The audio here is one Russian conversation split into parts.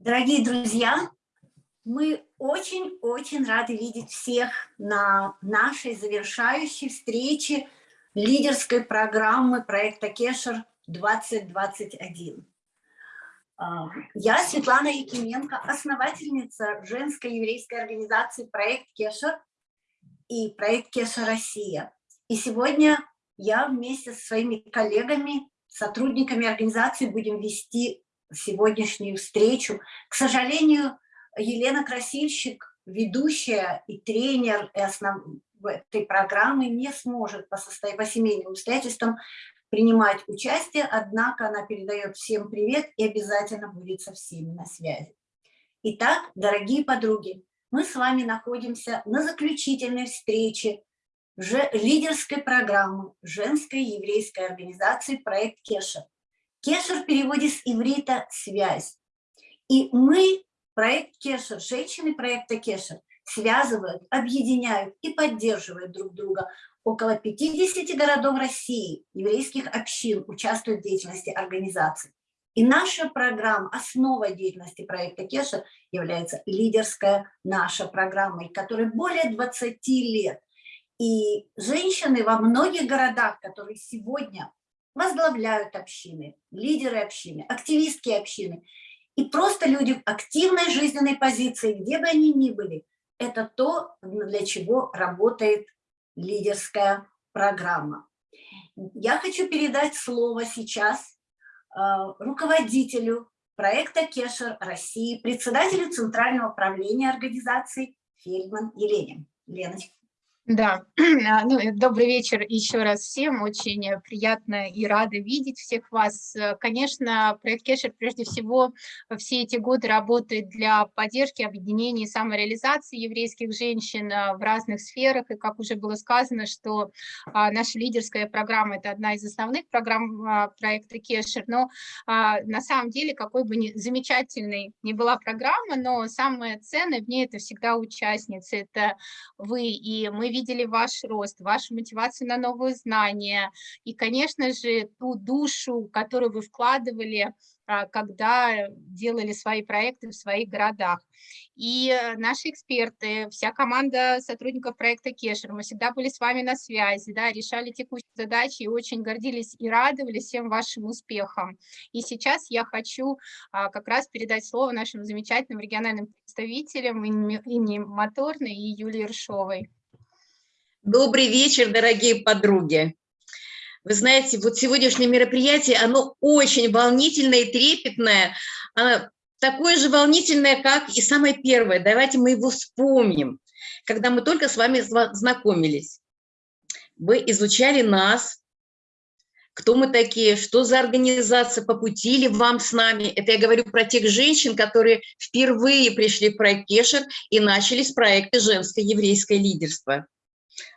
Дорогие друзья, мы очень-очень рады видеть всех на нашей завершающей встрече лидерской программы проекта Кешер 2021. А, я Светлана Якименко, основательница женской еврейской организации «Проект Кешер» и «Проект Кешер Россия». И сегодня я вместе со своими коллегами, сотрудниками организации будем вести сегодняшнюю встречу. К сожалению, Елена Красильщик, ведущая и тренер и основ... этой программы, не сможет по, состо... по семейным обстоятельствам принимать участие, однако она передает всем привет и обязательно будет со всеми на связи. Итак, дорогие подруги, мы с вами находимся на заключительной встрече лидерской программы женской еврейской организации «Проект Кешер». Кешер в переводе с иврита «связь». И мы, проект Кешер, женщины проекта Кешер, связывают, объединяют и поддерживают друг друга. Около 50 городов России, еврейских общин участвуют в деятельности организации. И наша программа, основа деятельности проекта Кеша является лидерская наша программа, которой более 20 лет. И женщины во многих городах, которые сегодня возглавляют общины, лидеры общины, активистки общины и просто люди в активной жизненной позиции, где бы они ни были, это то, для чего работает лидерская программа. Я хочу передать слово сейчас э, руководителю проекта Кешер России, председателю Центрального управления организации Фельдман Елене. Леночка. Да, а, ну, добрый вечер еще раз всем, очень приятно и рада видеть всех вас. Конечно, проект Кешер прежде всего все эти годы работает для поддержки, объединения и самореализации еврейских женщин а, в разных сферах, и как уже было сказано, что а, наша лидерская программа – это одна из основных программ проекта Кешер, но на самом деле, какой бы ни замечательной ни была программа, но самое ценное в ней – это всегда участницы, это вы, и мы видели ваш рост, вашу мотивацию на новые знания и, конечно же, ту душу, которую вы вкладывали, а, когда делали свои проекты в своих городах. И наши эксперты, вся команда сотрудников проекта Кешер, мы всегда были с вами на связи, да, решали текущие задачи и очень гордились и радовались всем вашим успехам. И сейчас я хочу а, как раз передать слово нашим замечательным региональным представителям Инне Моторной и Юлии Ршовой. Добрый вечер, дорогие подруги. Вы знаете, вот сегодняшнее мероприятие, оно очень волнительное и трепетное, оно такое же волнительное, как и самое первое. Давайте мы его вспомним, когда мы только с вами знакомились. Вы изучали нас, кто мы такие, что за организация, по пути ли вам с нами. Это я говорю про тех женщин, которые впервые пришли в проект Кешер и начали с проекта «Женское еврейское лидерство».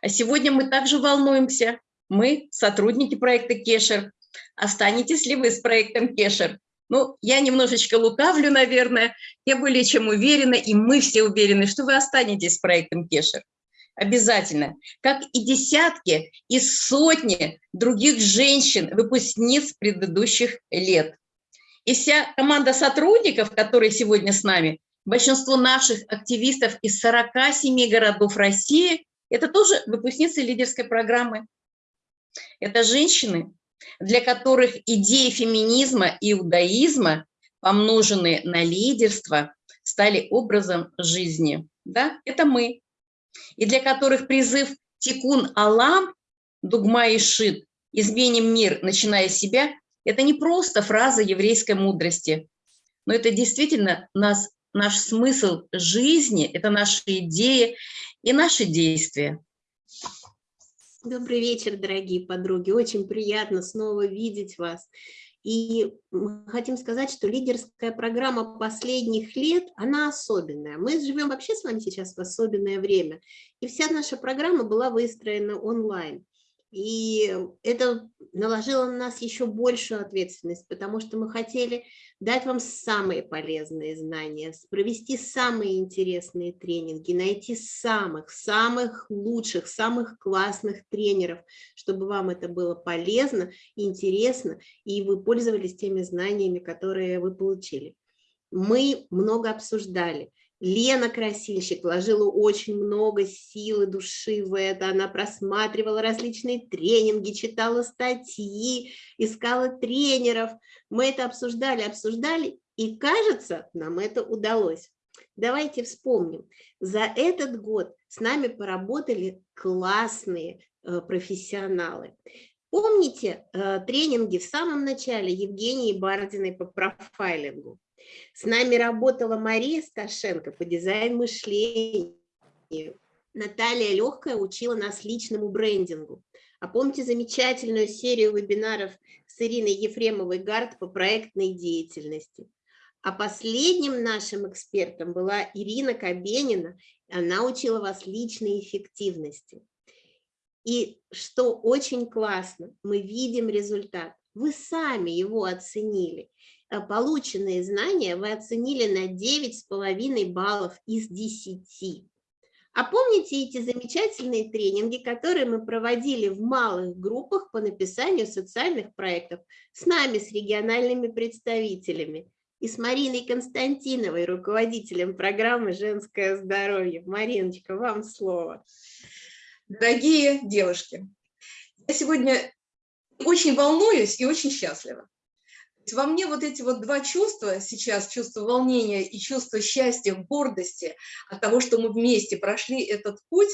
А сегодня мы также волнуемся. Мы, сотрудники проекта Кешер. Останетесь ли вы с проектом Кешер? Ну, я немножечко лукавлю, наверное. Я более чем уверена, и мы все уверены, что вы останетесь с проектом Кешер. Обязательно. Как и десятки и сотни других женщин, выпускниц предыдущих лет. И вся команда сотрудников, которые сегодня с нами, большинство наших активистов из 47 городов России это тоже выпускницы лидерской программы. Это женщины, для которых идеи феминизма и иудаизма, помноженные на лидерство, стали образом жизни. Да? Это мы. И для которых призыв «Тикун Алам», «Дугма и Шит», «Изменим мир, начиная с себя» – это не просто фраза еврейской мудрости, но это действительно нас наш смысл жизни, это наши идеи и наши действия. Добрый вечер, дорогие подруги. Очень приятно снова видеть вас. И мы хотим сказать, что лидерская программа последних лет, она особенная. Мы живем вообще с вами сейчас в особенное время. И вся наша программа была выстроена онлайн. И это наложило на нас еще большую ответственность, потому что мы хотели дать вам самые полезные знания, провести самые интересные тренинги, найти самых, самых лучших, самых классных тренеров, чтобы вам это было полезно, интересно, и вы пользовались теми знаниями, которые вы получили. мы много обсуждали. Лена Красильщик вложила очень много сил и души в это. Она просматривала различные тренинги, читала статьи, искала тренеров. Мы это обсуждали, обсуждали, и кажется, нам это удалось. Давайте вспомним. За этот год с нами поработали классные э, профессионалы. Помните э, тренинги в самом начале Евгении Бардиной по профайлингу? С нами работала Мария Сташенко по дизайн мышления. Наталья Легкая учила нас личному брендингу. А помните замечательную серию вебинаров с Ириной Ефремовой-Гард по проектной деятельности? А последним нашим экспертом была Ирина Кабенина. Она учила вас личной эффективности. И что очень классно, мы видим результат. Вы сами его оценили. Э, полученные знания вы оценили на 9,5 баллов из 10. А помните эти замечательные тренинги, которые мы проводили в малых группах по написанию социальных проектов с нами, с региональными представителями? и с Мариной Константиновой, руководителем программы «Женское здоровье». Мариночка, вам слово. Дорогие девушки, я сегодня очень волнуюсь и очень счастлива. Во мне вот эти вот два чувства сейчас, чувство волнения и чувство счастья, гордости от того, что мы вместе прошли этот путь,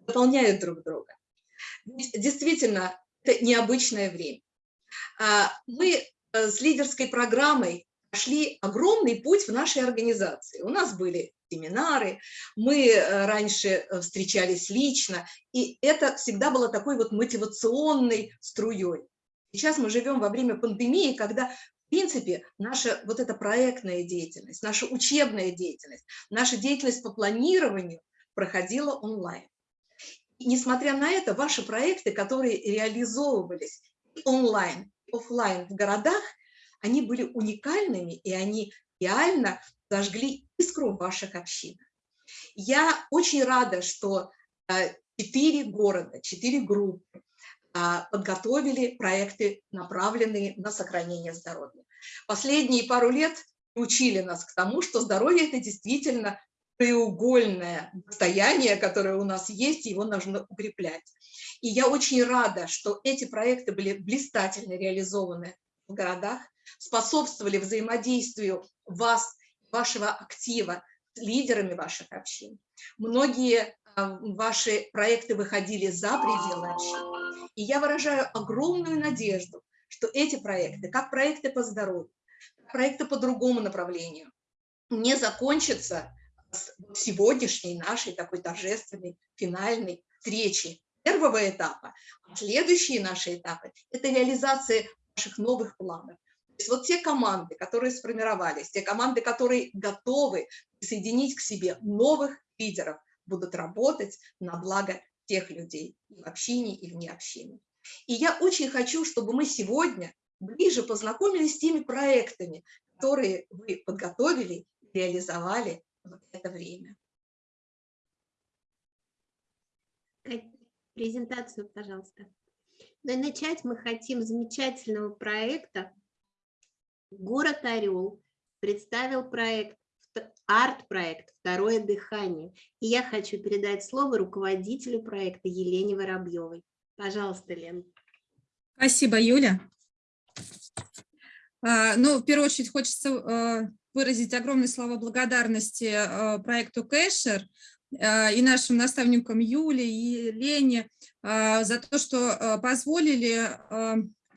дополняют друг друга. Действительно, это необычное время. А мы э, с лидерской программой прошли огромный путь в нашей организации. У нас были семинары, мы э, раньше э, встречались лично, и это всегда было такой вот мотивационной струей. Сейчас мы живем во время пандемии, когда, в принципе, наша вот эта проектная деятельность, наша учебная деятельность, наша деятельность по планированию проходила онлайн. И несмотря на это, ваши проекты, которые реализовывались онлайн, офлайн в городах, они были уникальными, и они реально зажгли искру ваших общинах. Я очень рада, что э, четыре города, четыре группы подготовили проекты, направленные на сохранение здоровья. Последние пару лет учили нас к тому, что здоровье – это действительно треугольное состояние, которое у нас есть, его нужно укреплять. И я очень рада, что эти проекты были блистательно реализованы в городах, способствовали взаимодействию вас, вашего актива с лидерами ваших общин. Многие а, ваши проекты выходили за пределы общин. И я выражаю огромную надежду, что эти проекты, как проекты по здоровью, проекты по другому направлению, не закончатся с сегодняшней нашей такой торжественной финальной встречи первого этапа. А следующие наши этапы – это реализация наших новых планов, есть вот те команды, которые сформировались, те команды, которые готовы присоединить к себе новых лидеров, будут работать на благо тех людей и в общине, и вне общины. И я очень хочу, чтобы мы сегодня ближе познакомились с теми проектами, которые вы подготовили и реализовали в это время. Презентацию, пожалуйста. Ну начать мы хотим с замечательного проекта Город Орел представил проект, арт-проект «Второе дыхание». И я хочу передать слово руководителю проекта Елене Воробьевой. Пожалуйста, Лен. Спасибо, Юля. А, ну, в первую очередь хочется а, выразить огромные слова благодарности а, проекту Кэшер и нашим наставникам Юле и Лене за то, что позволили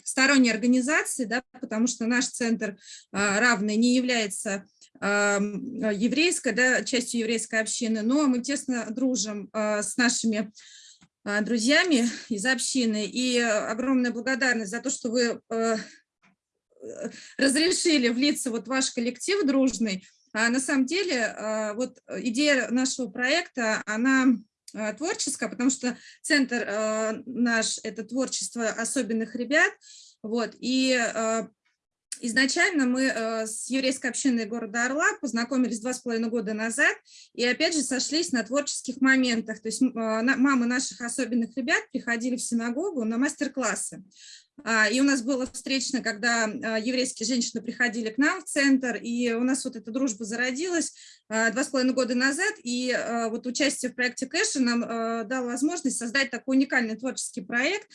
сторонней организации, да, потому что наш центр равный не является еврейской, да, частью еврейской общины, но мы тесно дружим а, с нашими друзьями из общины, и огромная благодарность за то, что вы разрешили влиться вот в ваш коллектив дружный. А на самом деле, вот идея нашего проекта, она Э, творческое, потому что центр э, наш – это творчество особенных ребят. Вот, и э, изначально мы с еврейской общиной города Орла познакомились два с половиной года назад и опять же сошлись на творческих моментах. То есть мамы наших особенных ребят приходили в синагогу на мастер-классы. А, и у нас было встречно, когда а, еврейские женщины приходили к нам в центр, и у нас вот эта дружба зародилась а, два с половиной года назад, и вот участие в проекте Кэша нам дало возможность создать такой уникальный творческий проект,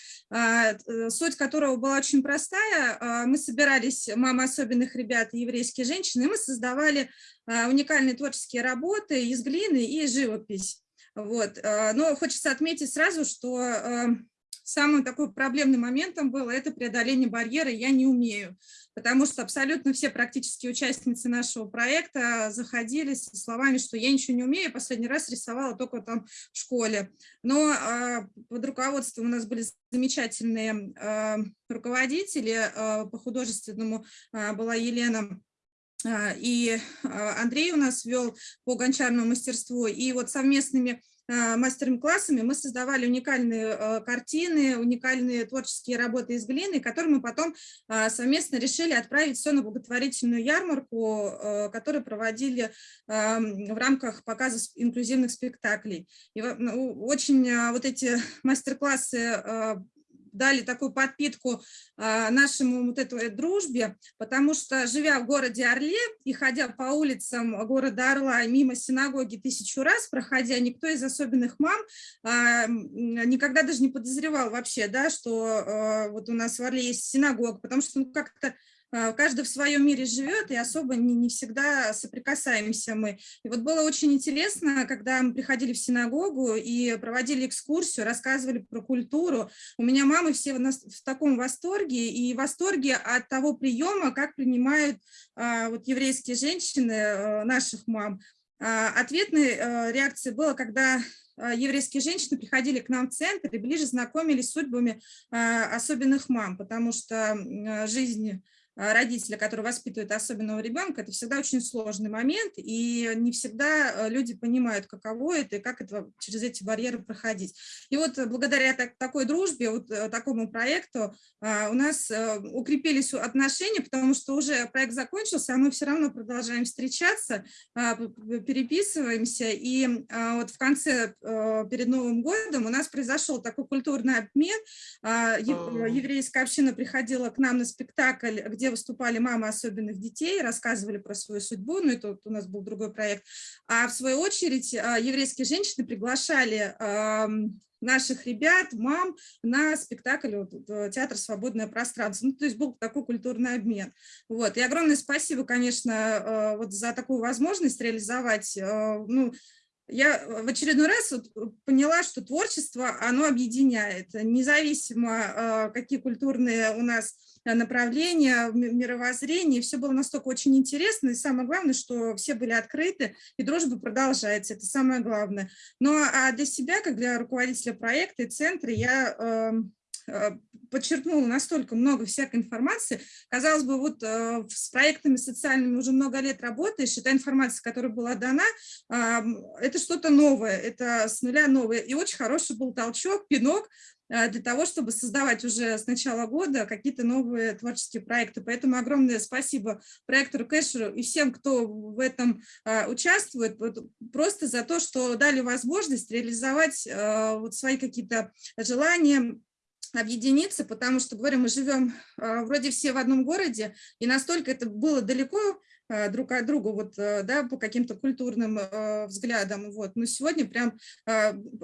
суть которого была очень простая. Мы собирались, мамы особенных ребят еврейские женщины, и мы создавали уникальные творческие работы из глины и живопись. Вот. Но хочется отметить сразу, что самым такой проблемным моментом было это преодоление барьера «я не умею», потому что абсолютно все практически участницы нашего проекта заходили со словами, что я ничего не умею, последний раз рисовала только там в школе. Но а, под руководством у нас были замечательные а, руководители, а, по художественному а, была Елена и Андрей у нас вел по гончарному мастерству, и вот совместными Э, мастер-классами мы создавали уникальные э, картины, уникальные творческие работы из глины, которые мы потом э, совместно решили отправить все на благотворительную ярмарку, которую проводили в рамках показа инклюзивных спектаклей. И ну, очень вот эти мастер-классы дали такую подпитку а, нашему вот этой дружбе, потому что, живя в городе Орле и ходя по улицам города Орла мимо синагоги тысячу раз, проходя, никто из особенных мам а, никогда даже не подозревал вообще, да, что а, вот у нас в Орле есть синагога, потому что ну, как-то каждый в своем мире живет, и особо не, не всегда соприкасаемся мы. И вот было очень интересно, когда мы приходили в синагогу и проводили экскурсию, рассказывали про культуру. У меня мамы все в, в таком восторге, и в восторге от того приема, как принимают а, вот еврейские женщины а, наших мам. А, ответной а, реакцией было, когда а, еврейские женщины приходили к нам в центр и ближе знакомились с судьбами особенных мам, потому что жизнь а, родителя, который воспитывает особенного ребенка, это всегда очень сложный момент, и не всегда э, люди понимают, каково это и как это, через эти барьеры проходить. И вот благодаря так, такой дружбе, вот э, такому проекту а, у нас э, укрепились отношения, потому что уже проект закончился, а мы все равно продолжаем встречаться, а, переписываемся, и вот в конце, перед Новым годом у нас произошел такой культурный обмен, еврейская община приходила к нам на спектакль, где выступали мамы особенных детей, рассказывали про свою судьбу, ну это у нас был другой проект, а в свою очередь а, еврейские женщины приглашали наших ребят, мам на спектакль вот, э, «Театр «Свободное пространство». Ну, то есть был такой культурный обмен. Вот. И огромное спасибо, конечно, э, вот за такую возможность реализовать э, ну, я в очередной раз вот поняла, что творчество, оно объединяет, независимо, какие культурные у нас направления, мировоззрения. Все было настолько очень интересно. И самое главное, что все были открыты, и дружба продолжается. Это самое главное. Но а для себя, как для руководителя проекта и центра, я эм, э, подчеркнула настолько много всякой информации. Казалось бы, вот э, с проектами социальными уже много лет работаешь, и та информация, которая была дана, э, это что-то новое, это с нуля новое. И очень хороший был толчок, пинок Э, для того, чтобы создавать уже с начала года какие-то новые творческие проекты. Поэтому огромное спасибо проектору Кэшеру и всем, кто в этом э, участвует, просто за то, что дали возможность реализовать э, вот свои какие-то желания, объединиться, потому что, говорю, мы живем вроде все в одном городе, и настолько это было далеко друг от друга, вот, да, по каким-то культурным взглядам, вот, но сегодня прям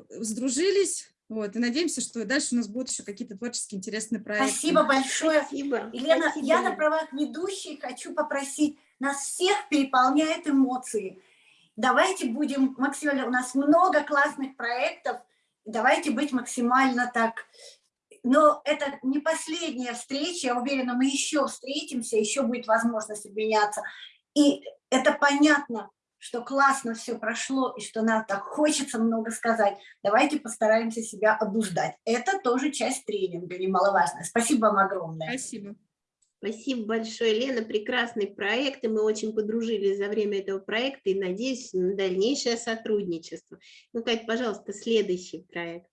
сдружились, вот, и надеемся, что дальше у нас будут еще какие-то творческие интересные проекты. Спасибо большое. Спасибо. Елена, Спасибо. я на правах ведущей хочу попросить, нас всех переполняют эмоции. Давайте будем максимально, у нас много классных проектов, давайте быть максимально так но это не последняя встреча, я уверена, мы еще встретимся, еще будет возможность обменяться. И это понятно, что классно все прошло и что нам так хочется много сказать, давайте постараемся себя обуздать. Это тоже часть тренинга, немаловажная. Спасибо вам огромное. Спасибо. Спасибо большое, Лена. Прекрасный проект, и мы очень подружились за время этого проекта и надеюсь на дальнейшее сотрудничество. Ну, Кать, пожалуйста, следующий проект.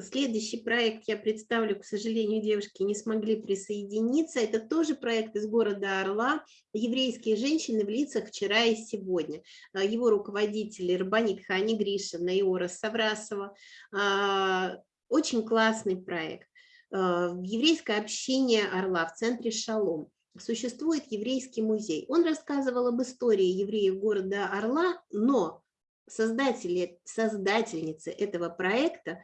Следующий проект я представлю, к сожалению, девушки не смогли присоединиться. Это тоже проект из города Орла «Еврейские женщины в лицах вчера и сегодня». А, его руководители Рабанит Хани Гришина и Ора Саврасова. А, очень классный проект. в еврейское общение Орла в центре Шалом существует еврейский музей. Он рассказывал об истории евреев города Орла, но создатели, создательницы этого проекта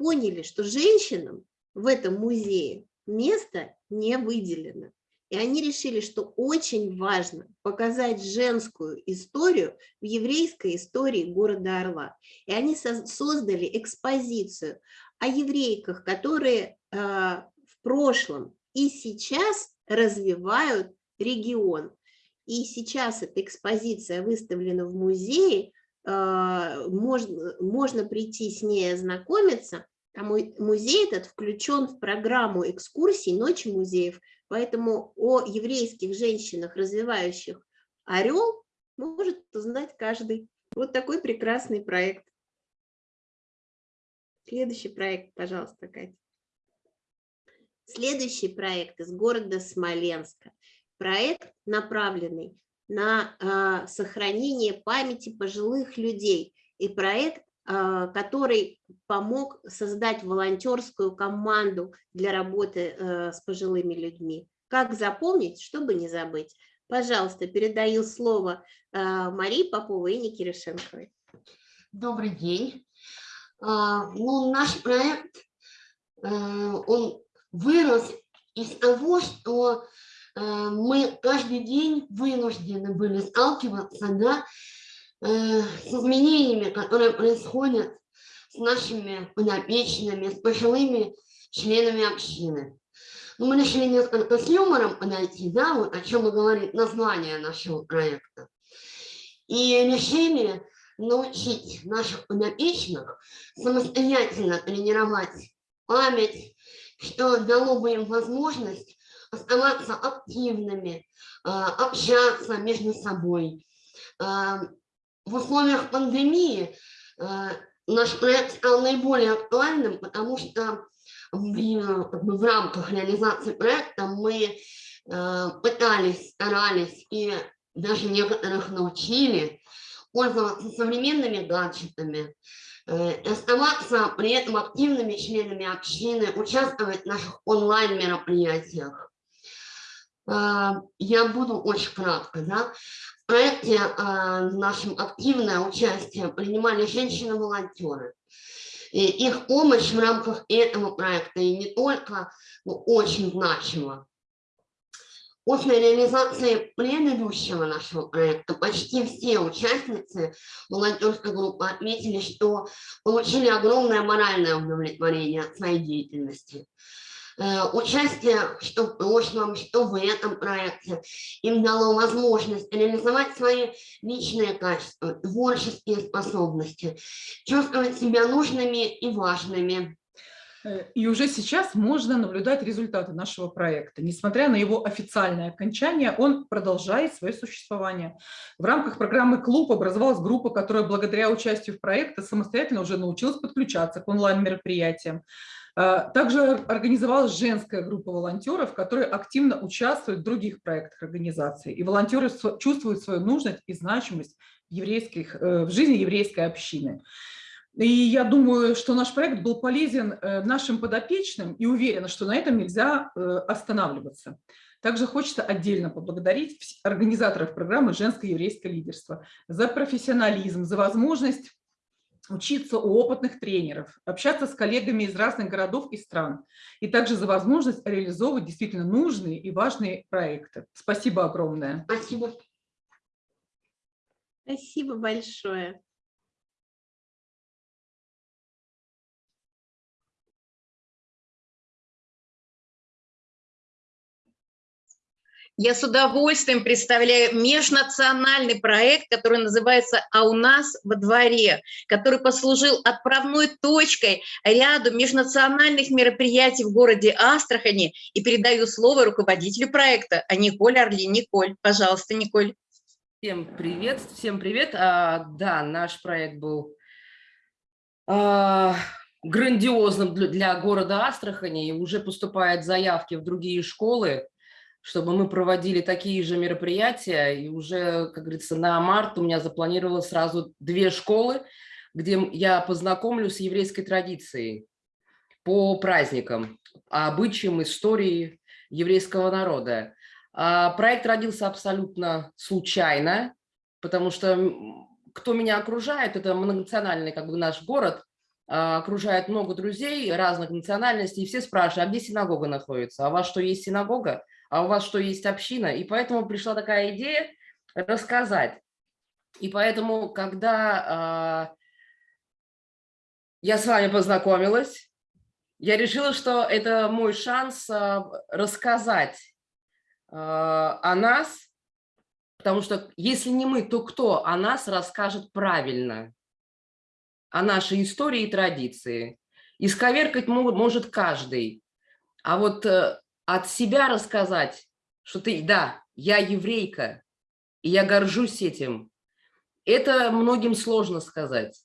поняли, что женщинам в этом музее место не выделено. И они решили, что очень важно показать женскую историю в еврейской истории города Орла. И они создали экспозицию о еврейках, которые э, в прошлом и сейчас развивают регион. И сейчас эта экспозиция выставлена в музее, можно, можно прийти с ней ознакомиться. А музей этот включен в программу экскурсий «Ночи музеев», поэтому о еврейских женщинах, развивающих «Орел», может узнать каждый. Вот такой прекрасный проект. Следующий проект, пожалуйста, Катя. Следующий проект из города Смоленска. Проект, направленный на э, сохранение памяти пожилых людей. И проект, э, который помог создать волонтерскую команду для работы э, с пожилыми людьми. Как запомнить, чтобы не забыть? Пожалуйста, передаю слово э, Марии Поповой и Нике. Добрый день. А, ну, наш проект, э, он вырос из того, что мы каждый день вынуждены были сталкиваться да, э, с изменениями, которые происходят с нашими подопечными, с пожилыми членами общины. Ну, мы решили несколько с юмором подойти, да, вот о чем и говорит название нашего проекта. И решили научить наших подопечных самостоятельно тренировать память, что дало бы им возможность оставаться активными, а, общаться между собой. А, в условиях пандемии а, наш проект стал наиболее актуальным, потому что в, в рамках реализации проекта мы пытались, старались и даже некоторых научили пользоваться современными гаджетами, Э, оставаться при этом активными членами общины, участвовать в наших онлайн-мероприятиях. Э, я буду очень кратко. Да? В проекте э, нашем активное участие принимали женщины-волонтеры. И их помощь в рамках этого проекта и не только ну, очень значима. После реализации предыдущего нашего проекта почти все участницы волонтерской группы отметили, что получили огромное моральное удовлетворение от своей деятельности. Э, участие что в прошлом, что в этом проекте им дало возможность реализовать свои личные качества, творческие способности, чувствовать себя нужными и важными, и уже сейчас можно наблюдать результаты нашего проекта. Несмотря на его официальное окончание, он продолжает свое существование. В рамках программы «Клуб» образовалась группа, которая благодаря участию в проекте самостоятельно уже научилась подключаться к онлайн-мероприятиям. Э, также организовалась женская группа волонтеров, которые активно участвуют в других проектах организации. И волонтеры чувствуют свою нужность и значимость в, еврейских, э, в жизни еврейской общины. И я думаю, что наш проект был полезен э, нашим подопечным и уверена, что на этом нельзя э, останавливаться. Также хочется отдельно поблагодарить организаторов программы «Женское еврейское лидерство» за профессионализм, за возможность учиться у опытных тренеров, общаться с коллегами из разных городов и стран, и также за возможность реализовывать действительно нужные и важные проекты. Спасибо огромное. Спасибо. Спасибо большое. Я с удовольствием представляю межнациональный проект, который называется «А у нас во дворе», который послужил отправной точкой ряду межнациональных мероприятий в городе Астрахани. И передаю слово руководителю проекта, а Николь Орли. Николь, пожалуйста, Николь. Всем привет, всем привет. А, да, наш проект был а, грандиозным для, для города Астрахани, уже поступают заявки в другие школы чтобы мы проводили такие же мероприятия. И уже, как говорится, на март у меня запланировалось сразу две школы, где я познакомлю с еврейской традицией. по праздникам, обычаям, истории еврейского народа. А, проект родился абсолютно случайно, потому что кто меня окружает, это многонациональный как бы наш город, а, окружает много друзей разных национальностей, и все спрашивают, а где синагога находится? А у вас что, есть синагога? А у вас что, есть община? И поэтому пришла такая идея рассказать. И поэтому, когда э, я с вами познакомилась, я решила, что это мой шанс э, рассказать э, о нас, потому что если не мы, то кто о нас расскажет правильно? о нашей истории и традиции. Исковеркать может каждый. А вот э, от себя рассказать, что ты, да, я еврейка, и я горжусь этим, это многим сложно сказать.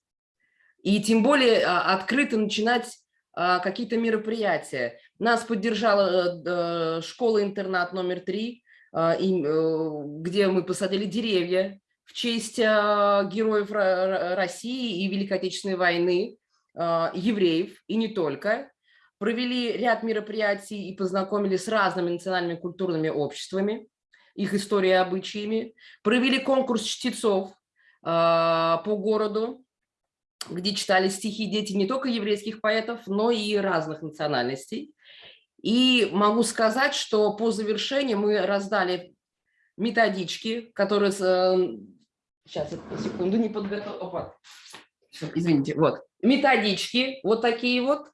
И тем более а, открыто начинать а, какие-то мероприятия. Нас поддержала э, школа-интернат номер три, а, э, где мы посадили деревья в честь героев России и Великой Отечественной войны, евреев и не только. Провели ряд мероприятий и познакомились с разными национальными культурными обществами, их историей и обычаями. Провели конкурс чтецов а, по городу, где читали стихи дети не только еврейских поэтов, но и разных национальностей. И могу сказать, что по завершении мы раздали методички, которые Сейчас, секунду, не подготовил. Извините, вот. Методички, вот такие вот.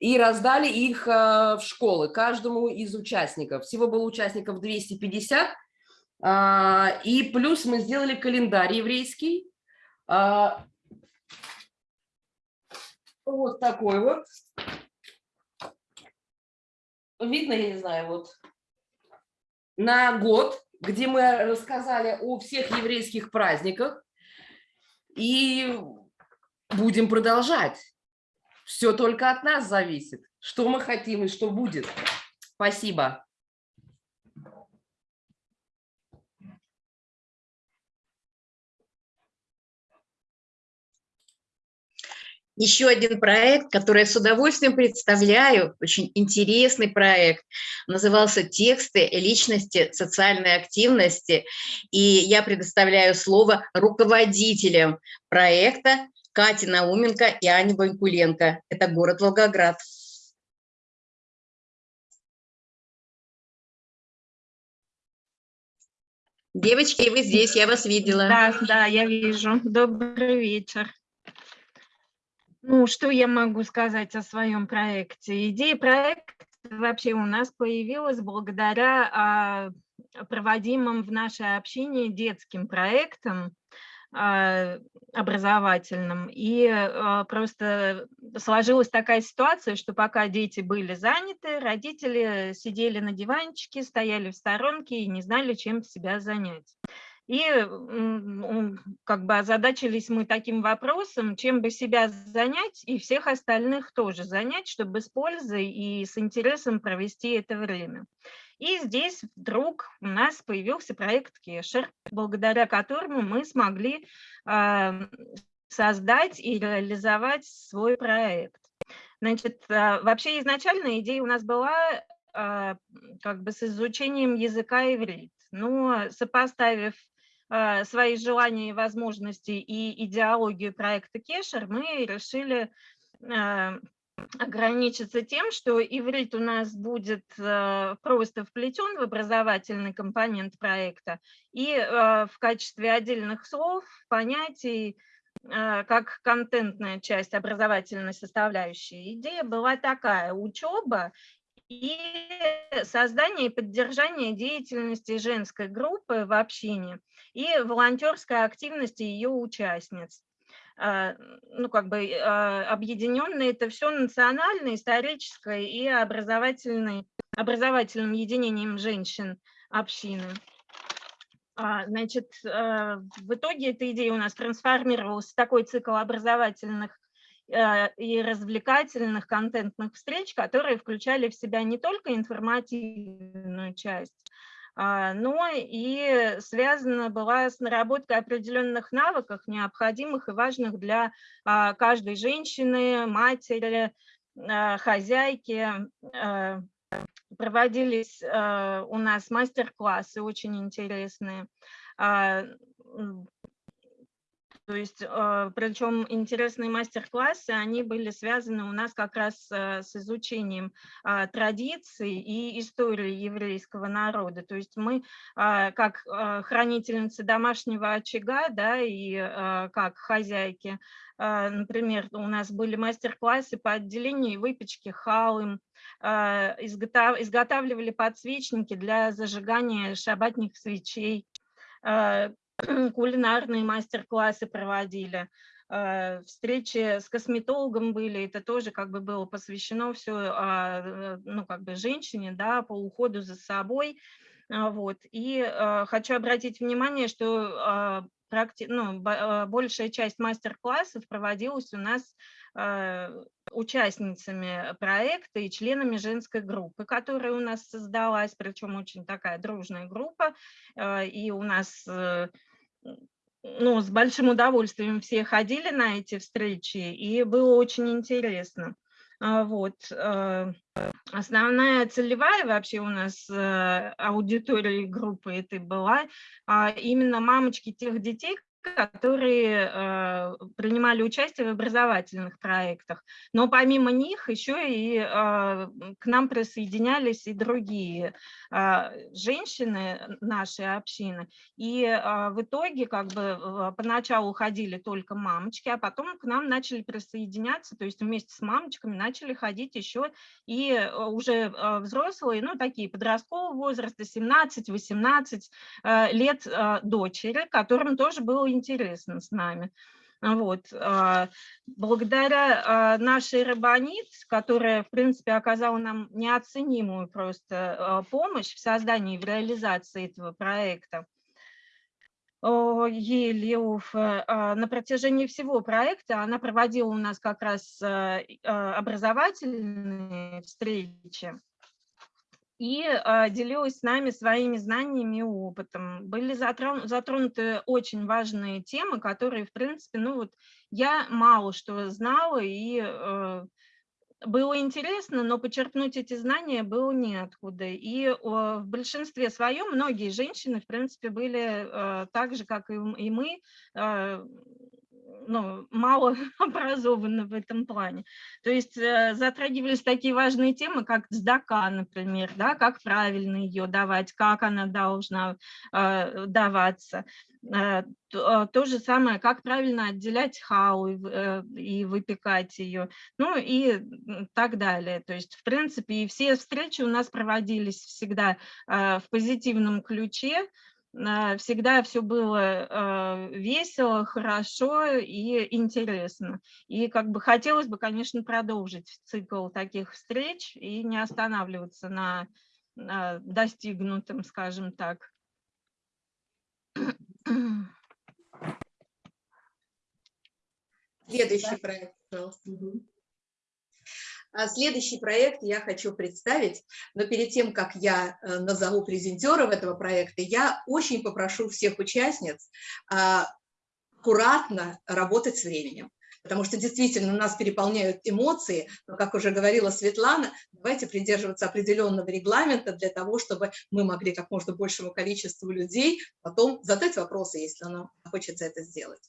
И раздали их э, в школы каждому из участников. Всего было участников 250. А, и плюс мы сделали календарь еврейский. А, вот такой вот. Видно, я не знаю, вот. На год где мы рассказали о всех еврейских праздниках. И будем продолжать. Все только от нас зависит, что мы хотим и что будет. Спасибо. еще один проект, который я с удовольствием представляю, очень интересный проект, назывался «Тексты личности социальной активности», и я предоставляю слово руководителям проекта Кате Науменко и Ане Банькуленко. Это город Волгоград. Девочки, вы здесь, я вас видела. Да, да, я вижу. Добрый вечер. Ну, что я могу сказать о своем проекте? Идея проекта вообще у нас появилась благодаря а, проводимым в нашей общине детским проектам а, образовательным. И а, просто сложилась такая ситуация, что пока дети были заняты, родители сидели на диванчике, стояли в сторонке и не знали, чем себя занять. И как бы озадачились мы таким вопросом, чем бы себя занять и всех остальных тоже занять, чтобы с пользой и с интересом провести это время. И здесь вдруг у нас появился проект Кешер, благодаря которому мы смогли э, создать и реализовать свой проект. Значит, э, вообще изначально идея у нас была э, как бы с изучением языка иврит. Но сопоставив Э, свои желания и возможности и идеологию проекта Кешер, мы решили ограничиться тем, что иврит у нас будет э, просто вплетен в образовательный компонент проекта и в качестве отдельных слов, понятий, как контентная часть образовательной составляющей. Идея была такая, учеба и создание и поддержание деятельности женской группы в общине и волонтерской активности ее участниц. А, ну, как бы а, объединенное это все национальное, историческое и образовательное, образовательным единением женщин общины. А, значит, в итоге эта идея у нас трансформировалась в такой цикл образовательных Э, и развлекательных контентных встреч, которые включали в себя не только информативную часть, но и связана была с наработкой определенных навыков, необходимых и важных для а, каждой женщины, матери, э, хозяйки. Э, проводились э, у нас мастер-классы очень интересные. То есть, э, причем интересные мастер-классы, они были связаны у нас как раз э, с изучением а, традиций и истории еврейского народа. То есть мы, а, как э, хранительницы домашнего очага, да, и как хозяйки, например, у нас были мастер-классы по отделению и выпечке халым, изготавливали подсвечники для зажигания шабатных свечей, кулинарные мастер-классы проводили, э, встречи с косметологом были, это тоже как бы было посвящено все, а, э, ну, как бы женщине, да, по уходу за собой, а, вот. И э, хочу обратить внимание, что а, практи... ну, большая часть мастер-классов проводилась у нас участницами проекта и членами женской группы, которая у нас создалась, причем очень такая дружная группа, и у нас ну, с большим удовольствием все ходили на эти встречи, и было очень интересно. А, вот. Э, основная целевая вообще у нас э, аудитория группы этой была а, именно мамочки тех детей, которые э, принимали участие в образовательных проектах. Но помимо них еще и э, к нам присоединялись и другие э, женщины нашей общины. И э, в итоге как бы поначалу ходили только мамочки, а потом к нам начали присоединяться, то есть вместе с мамочками начали ходить еще и уже взрослые, ну такие подросткового возраста, 17-18 э, лет э, дочери, которым тоже было интересно с нами. Вот. А, благодаря а, нашей Рабанит, которая, в принципе, оказала нам неоценимую просто а, помощь в создании и в реализации этого проекта, Елеуф, на протяжении всего проекта она проводила у нас как раз образовательные встречи и а, делилась с нами своими знаниями и опытом. Были затронуты очень важные темы, которые, в принципе, ну вот я мало что знала, и э, было интересно, но почерпнуть эти знания было неоткуда. И в большинстве своем многие женщины, в принципе, были э, так же, как и мы, э, ну, мало образованы в этом плане. То есть э, затрагивались такие важные темы, как сдака, например, да, как правильно ее давать, как она должна э, даваться. Э, то, то же самое, как правильно отделять хау и, э, и выпекать ее, ну и так далее. То есть, в принципе, и все встречи у нас проводились всегда э, в позитивном ключе, всегда все было а, весело, хорошо и интересно. И как бы хотелось бы, конечно, продолжить цикл таких встреч и не останавливаться на достигнутом, скажем так. Следующий проект, пожалуйста. Следующий проект я хочу представить, но перед тем, как я э, назову презентеров этого проекта, я очень попрошу всех участниц а, аккуратно работать с временем. Потому что действительно нас переполняют эмоции, но, как уже говорила Светлана, давайте придерживаться определенного регламента для того, чтобы мы могли как можно большему количеству людей потом задать вопросы, если нам хочется это сделать.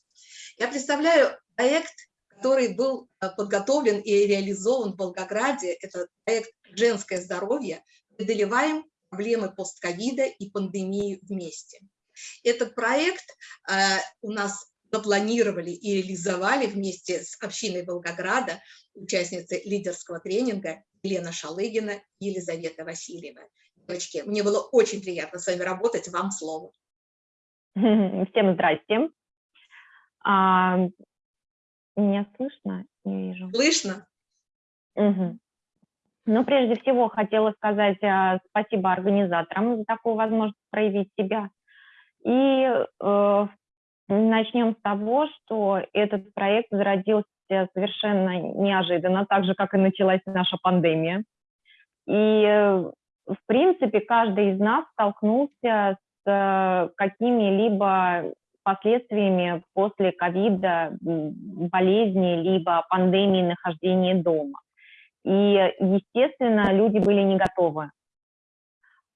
Я представляю проект который был э, подготовлен и реализован в Волгограде. Это проект «Женское здоровье. Преодолеваем проблемы постковида и пандемии вместе». Этот проект э, у нас запланировали и реализовали вместе с общиной Волгограда участницы лидерского тренинга Елена Шалыгина и Елизавета Васильева. Девочки, мне было очень приятно с вами работать. Вам слово. Всем здрасте. А, меня слышно? Не вижу. Слышно. Угу. Ну, прежде всего, хотела сказать э, спасибо организаторам за такую возможность проявить себя. И э, начнем с того, что этот проект зародился совершенно неожиданно, так же, как и началась наша пандемия. И, э, в принципе, каждый из нас столкнулся с э, какими-либо последствиями после ковида, болезни, либо пандемии нахождения дома. И, естественно, люди были не готовы.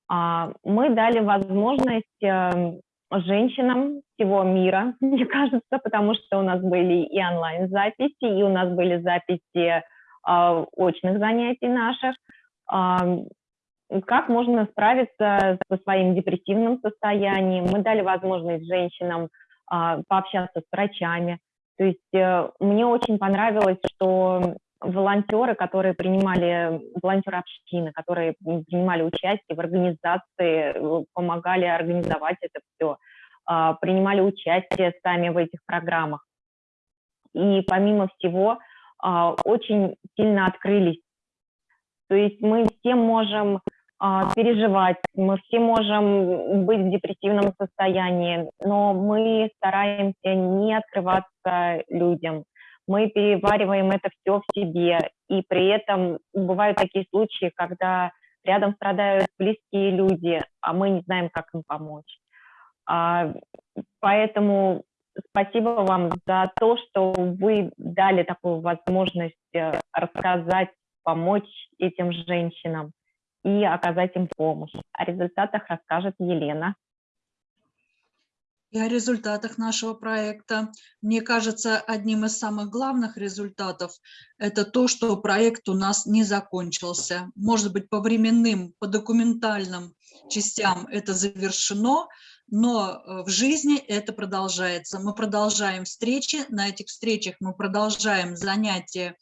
А, Мы дали возможность эм, женщинам всего мира, мне кажется, потому что у нас были и онлайн-записи, и у нас были записи а, очных занятий наших. Как можно справиться со своим депрессивным состоянием? Мы дали возможность женщинам пообщаться с врачами. То есть э, мне очень понравилось, что волонтеры, которые принимали, волонтеры общины, которые принимали участие в организации, э, помогали организовать это все, а, принимали участие сами в этих программах. И помимо всего, а, очень сильно открылись. То есть мы все можем а, переживать, мы все можем быть в депрессивном состоянии, но мы стараемся не открываться людям. Мы перевариваем это все в себе, и при этом бывают такие случаи, когда рядом страдают близкие люди, а мы не знаем, как им помочь. А, поэтому спасибо вам за то, что вы дали такую возможность э, рассказать, помочь этим женщинам и оказать им помощь. О результатах расскажет Елена. И о результатах нашего проекта. Мне кажется, одним из самых главных результатов – это то, что проект у нас не закончился. Может быть, по временным, по документальным частям это завершено, но э, в жизни это продолжается. Мы продолжаем встречи, на этих встречах мы продолжаем занятия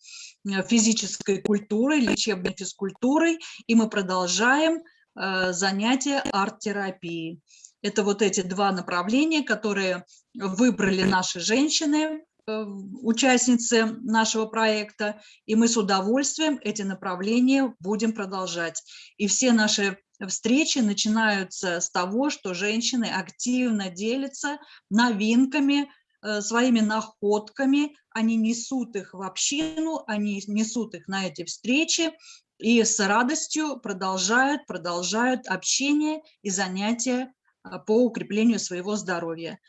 э, физической культурой, лечебной физкультурой, и мы продолжаем э, занятия арт-терапией. Это вот эти два направления, которые выбрали наши женщины, участницы нашего проекта, и мы с удовольствием эти направления будем продолжать. И все наши встречи начинаются с того, что женщины активно делятся новинками, э, своими находками, они несут их в общину, они несут их на эти встречи и с радостью продолжают, продолжают общение и занятия э, по укреплению своего здоровья.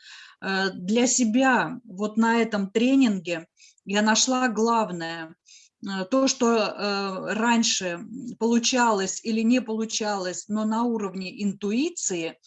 Э, для себя вот на этом тренинге я нашла главное – Э, то, что э, раньше получалось или не получалось, но на уровне интуиции,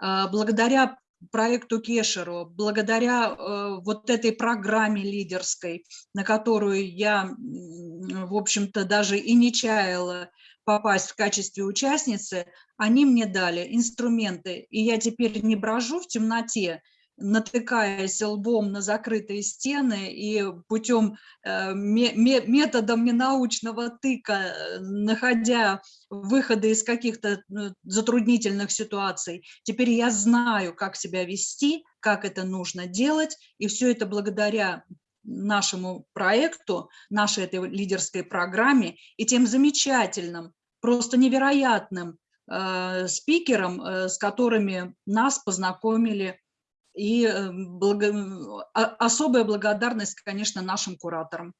благодаря проекту Кешеру, благодаря вот этой программе лидерской, на которую я, в общем-то, даже и не чаяла попасть в качестве участницы, они мне дали инструменты, и я теперь не брожу в темноте, натыкаясь лбом на закрытые стены и путем э, методом ненаучного тыка, э, находя выходы из каких-то ну, затруднительных ситуаций, теперь я знаю, как себя вести, как это нужно делать, и все это благодаря нашему проекту, нашей этой лидерской программе и тем замечательным, просто невероятным э, спикерам, э, с которыми нас познакомили и э, благо... особая благодарность, конечно, нашим кураторам.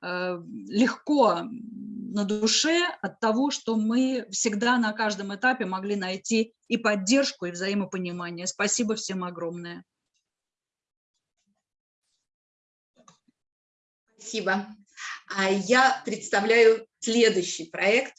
Э, легко на душе от того, что мы всегда на каждом этапе могли найти и поддержку, и взаимопонимание. Спасибо всем огромное. Спасибо. А я представляю следующий проект.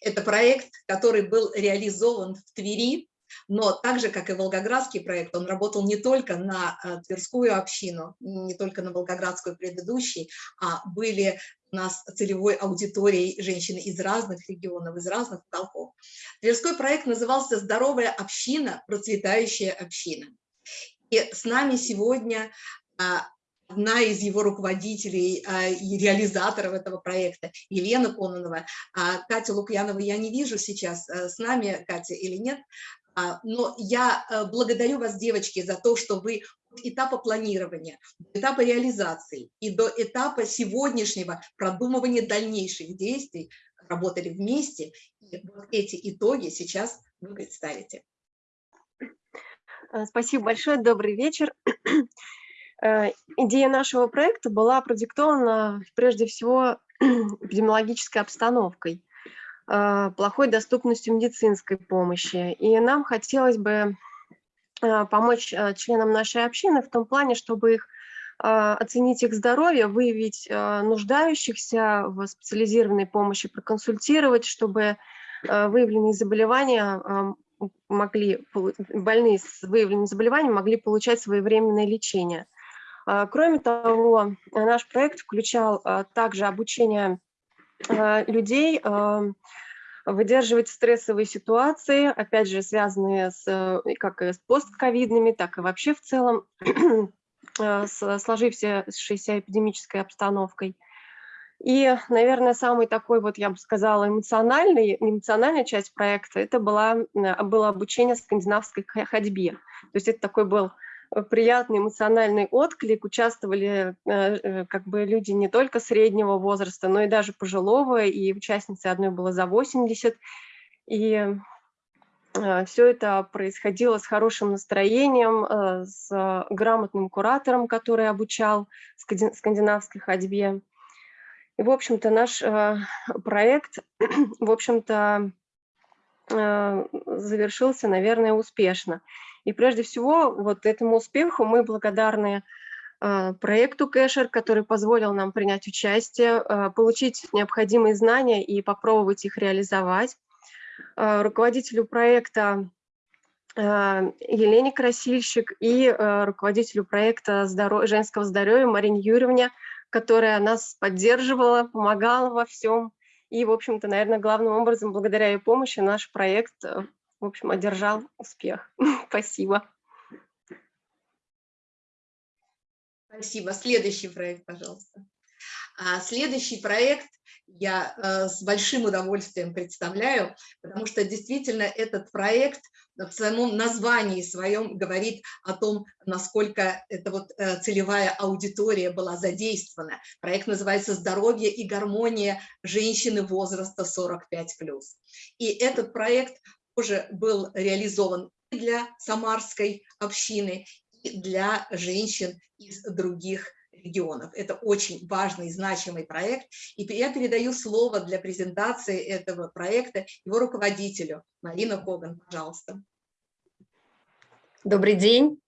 Это проект, который был реализован в Твери но так же, как и Волгоградский проект, он работал не только на э, Тверскую общину, не только на Волгоградскую предыдущий, а были у нас целевой аудиторией женщины из разных регионов, из разных уголков. Тверской проект назывался «Здоровая община, процветающая община». И с нами сегодня а, одна из его руководителей а, и реализаторов этого проекта, Елена Кононова. А Катя Лукьянова я не вижу сейчас э, с нами, Катя, или нет, но я э, благодарю вас, девочки, за то, что вы от этапа планирования, до этапа реализации и до этапа сегодняшнего продумывания дальнейших действий работали вместе. И вот эти итоги сейчас вы представите. Э, спасибо большое, добрый вечер. Э, идея нашего проекта была продиктована прежде всего эпидемиологической обстановкой. Э, плохой доступностью медицинской помощи. И нам хотелось бы э, помочь э, членам нашей общины в том плане, чтобы их оценить их здоровье, выявить нуждающихся в специализированной помощи, проконсультировать, чтобы выявленные заболевания могли, больные с выявленными заболеваниями могли получать своевременное лечение. Кроме того, наш проект включал также обучение людей выдерживать стрессовые ситуации, опять же, связанные с, как с постковидными, так и вообще в целом Э, с сложившейся эпидемической обстановкой. И, наверное, самый такой, вот я бы сказала, эмоциональный, эмоциональная часть проекта, это была, э, было обучение скандинавской ходьбе. То есть это такой был э, приятный эмоциональный отклик, участвовали как бы люди не только среднего возраста, но и даже пожилого, и участницы одной было за 80. И Э, Все это происходило с хорошим настроением, э, с грамотным куратором, который обучал скандинавской ходьбе. И, в общем-то, наш э, проект, в общем-то, завершился, наверное, успешно. И прежде всего, вот этому успеху мы благодарны проекту Кэшер, который позволил нам принять участие, получить необходимые знания и попробовать их реализовать. Э, руководителю проекта Елене Красильщик и руководителю проекта женского здоровья Марине Юрьевне, которая нас поддерживала, помогала во всем. И, в общем-то, наверное, главным образом, благодаря ее помощи, наш проект, в общем, одержал успех. Спасибо. Спасибо. Следующий проект, пожалуйста. А следующий проект я э, с большим удовольствием представляю, потому что действительно этот проект в своем названии своем говорит о том, насколько эта вот э, целевая аудитория была задействована. Проект называется «Здоровье и гармония женщины возраста 45+.» И этот проект тоже был реализован для самарской общины, и для женщин из других регионов. Это очень важный и значимый проект. И я передаю слово для презентации этого проекта его руководителю. Марина Коган, пожалуйста. Добрый день.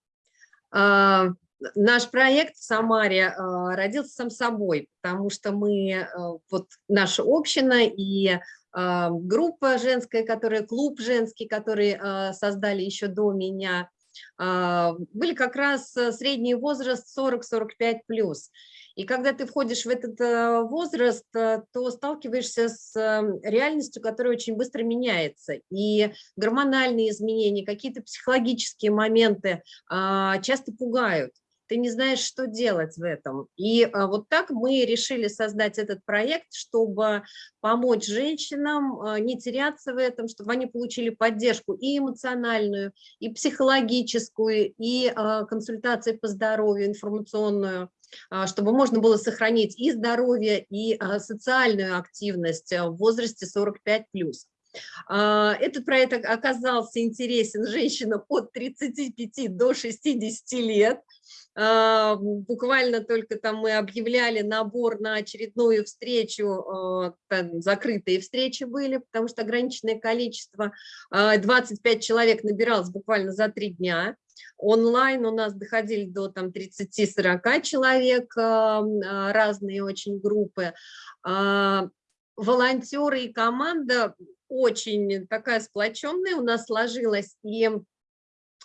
Наш проект в Самаре а, родился сам собой, потому что мы, а, вот наша община и группа женская, которая, клуб женский, который создали еще до меня, были как раз э, средний возраст 40-45 плюс. И когда ты входишь в этот э, возраст, э, то сталкиваешься с реальностью, которая очень быстро меняется. И гормональные изменения, какие-то психологические моменты часто пугают ты не знаешь, что делать в этом. И а, вот так мы решили создать этот проект, чтобы помочь женщинам а, не теряться в этом, чтобы они получили поддержку и эмоциональную, и психологическую, и а, консультации по здоровью, информационную чтобы можно было сохранить и здоровье, и социальную активность в возрасте 45+. Этот проект оказался интересен женщинам от 35 до 60 лет. А, буквально только там мы объявляли набор на очередную встречу, а, там закрытые встречи были, потому что ограниченное количество, 25 а, человек набиралось буквально за три дня. Онлайн у нас доходили до там 30-40 человек, разные очень группы. Волонтеры и команда очень такая сплоченная у нас сложилась, и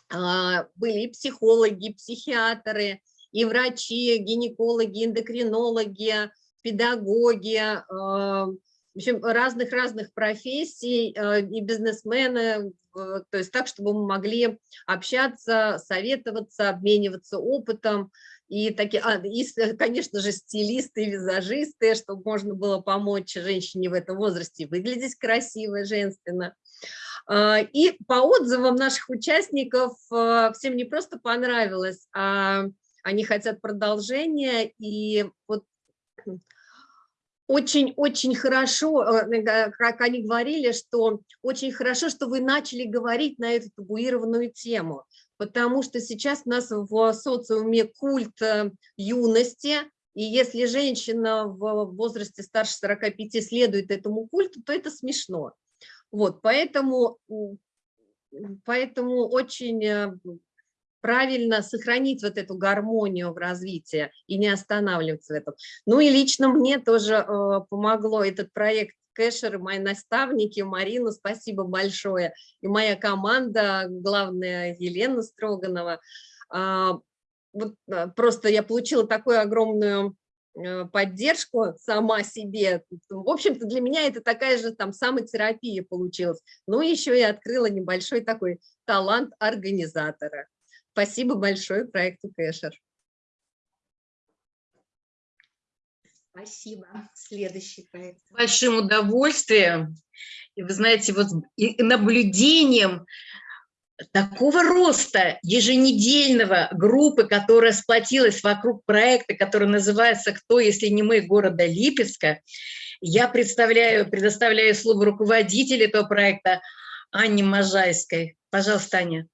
были и психологи, и психиатры, и врачи, гинекологи, эндокринологи, педагоги, а, в общем, разных-разных профессий а, и бизнесмены, то есть так, чтобы мы могли общаться, советоваться, обмениваться опытом, и, такие, а, и, конечно же, стилисты, визажисты, чтобы можно было помочь женщине в этом возрасте выглядеть красиво, женственно. А, и по отзывам наших участников а, всем не просто понравилось, а они хотят продолжения. И вот очень-очень хорошо, э, как они говорили, что очень хорошо, что вы начали говорить на эту табуированную тему, потому что сейчас у нас в социуме культ э, юности, и если женщина в возрасте старше 45 следует этому культу, то это смешно. Вот, поэтому, поэтому очень э, правильно сохранить вот эту гармонию в развитии и не останавливаться в этом. Ну и лично мне тоже э, помогло этот проект Кэшер, и мои наставники, Марину, спасибо большое, и моя команда, главная Елена Строганова. А, вот просто я получила такую огромную поддержку сама себе. В общем-то, для меня это такая же там самотерапия получилась. Ну, еще и открыла небольшой такой талант организатора. Спасибо большое проекту Кэшер. Спасибо. Следующий проект. С большим удовольствием. И вы знаете, вот и наблюдением такого роста еженедельного группы, которая сплотилась вокруг проекта, который называется «Кто, если не мы» города Липецка, я представляю, предоставляю слово руководителю этого проекта Анне Можайской. Пожалуйста, Аня.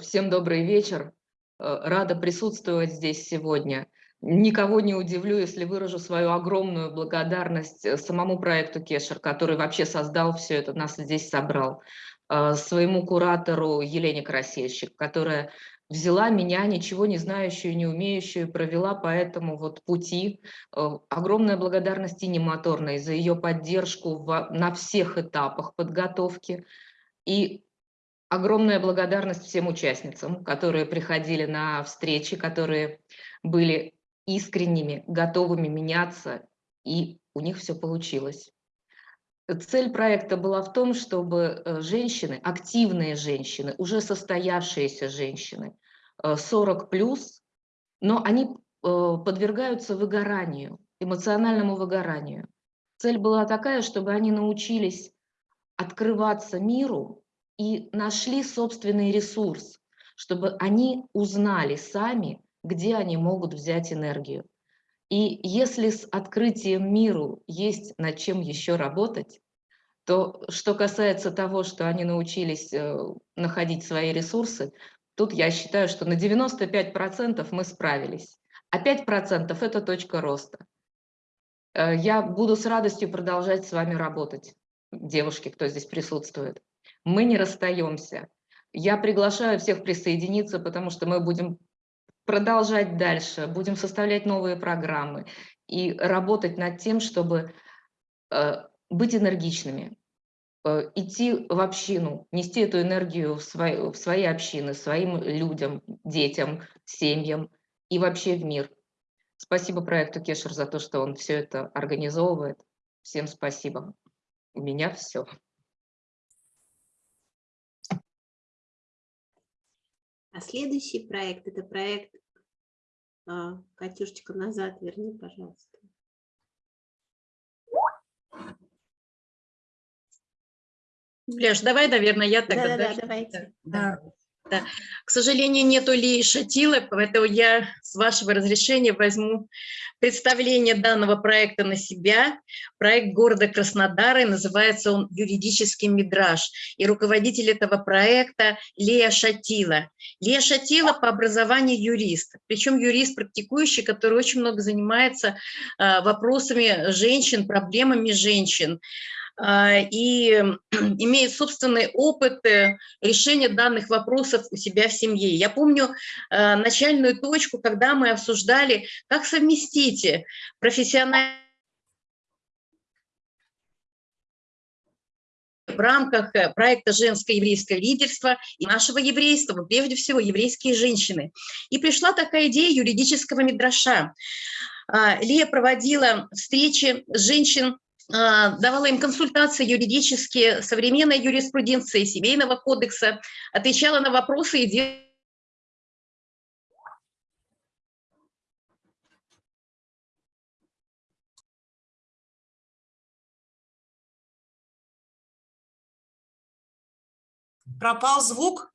Всем добрый вечер. Э, рада присутствовать здесь сегодня. Никого не удивлю, если выражу свою огромную благодарность э, самому проекту Кешер, который вообще создал все это, нас здесь собрал, своему куратору Елене Красильщик, которая взяла меня, ничего не знающую, не умеющую, провела по этому вот пути. Огромная благодарность Ине Моторной за ее поддержку на всех этапах подготовки. И Огромная благодарность всем участницам, которые приходили на встречи, которые были искренними, готовыми меняться, и у них все получилось. Цель проекта была в том, чтобы э, женщины, активные женщины, уже состоявшиеся женщины, 40 э, плюс, но они э, подвергаются выгоранию, эмоциональному выгоранию. Цель была такая, чтобы они научились открываться миру и нашли собственный ресурс, чтобы они узнали сами, где они могут взять энергию. И если с открытием миру есть над чем еще работать, то что касается того, что они научились э, находить свои ресурсы, тут я считаю, что на 95% мы справились, а 5% – это точка роста. Э, я буду с радостью продолжать с вами работать, девушки, кто здесь присутствует мы не расстаемся. Я приглашаю всех присоединиться, потому что мы будем продолжать дальше, будем составлять новые программы и работать над тем, чтобы э, быть энергичными, э, идти в общину, нести эту энергию в свои, в свои общины, своим людям, детям, семьям и вообще в мир. Спасибо проекту Кешер за то, что он все это организовывает. Всем спасибо. У меня все. А следующий проект – это проект а, Катюшечка, назад верни, пожалуйста. Леш, давай, наверное, я тогда. Да, да, да, давайте. Да. Да. К сожалению, нету ли Шатилы, поэтому я, с вашего разрешения, возьму представление данного проекта на себя. Проект города Краснодара, и называется он «Юридический мидраж». И руководитель этого проекта Лея Шатила. Лея Шатила по образованию юрист, причем юрист практикующий, который очень много занимается а, вопросами женщин, проблемами женщин. А, и имеет собственный опыт решения данных вопросов у себя в семье. Я помню а, начальную точку, когда мы обсуждали, как совместить профессиональную в рамках э, проекта «Женское еврейское лидерство» и нашего еврейства, прежде всего еврейские женщины. И пришла такая идея юридического мидраша. А, Лия проводила встречи женщин давала им консультации юридические, современной юриспруденции, семейного кодекса, отвечала на вопросы и делала Пропал звук?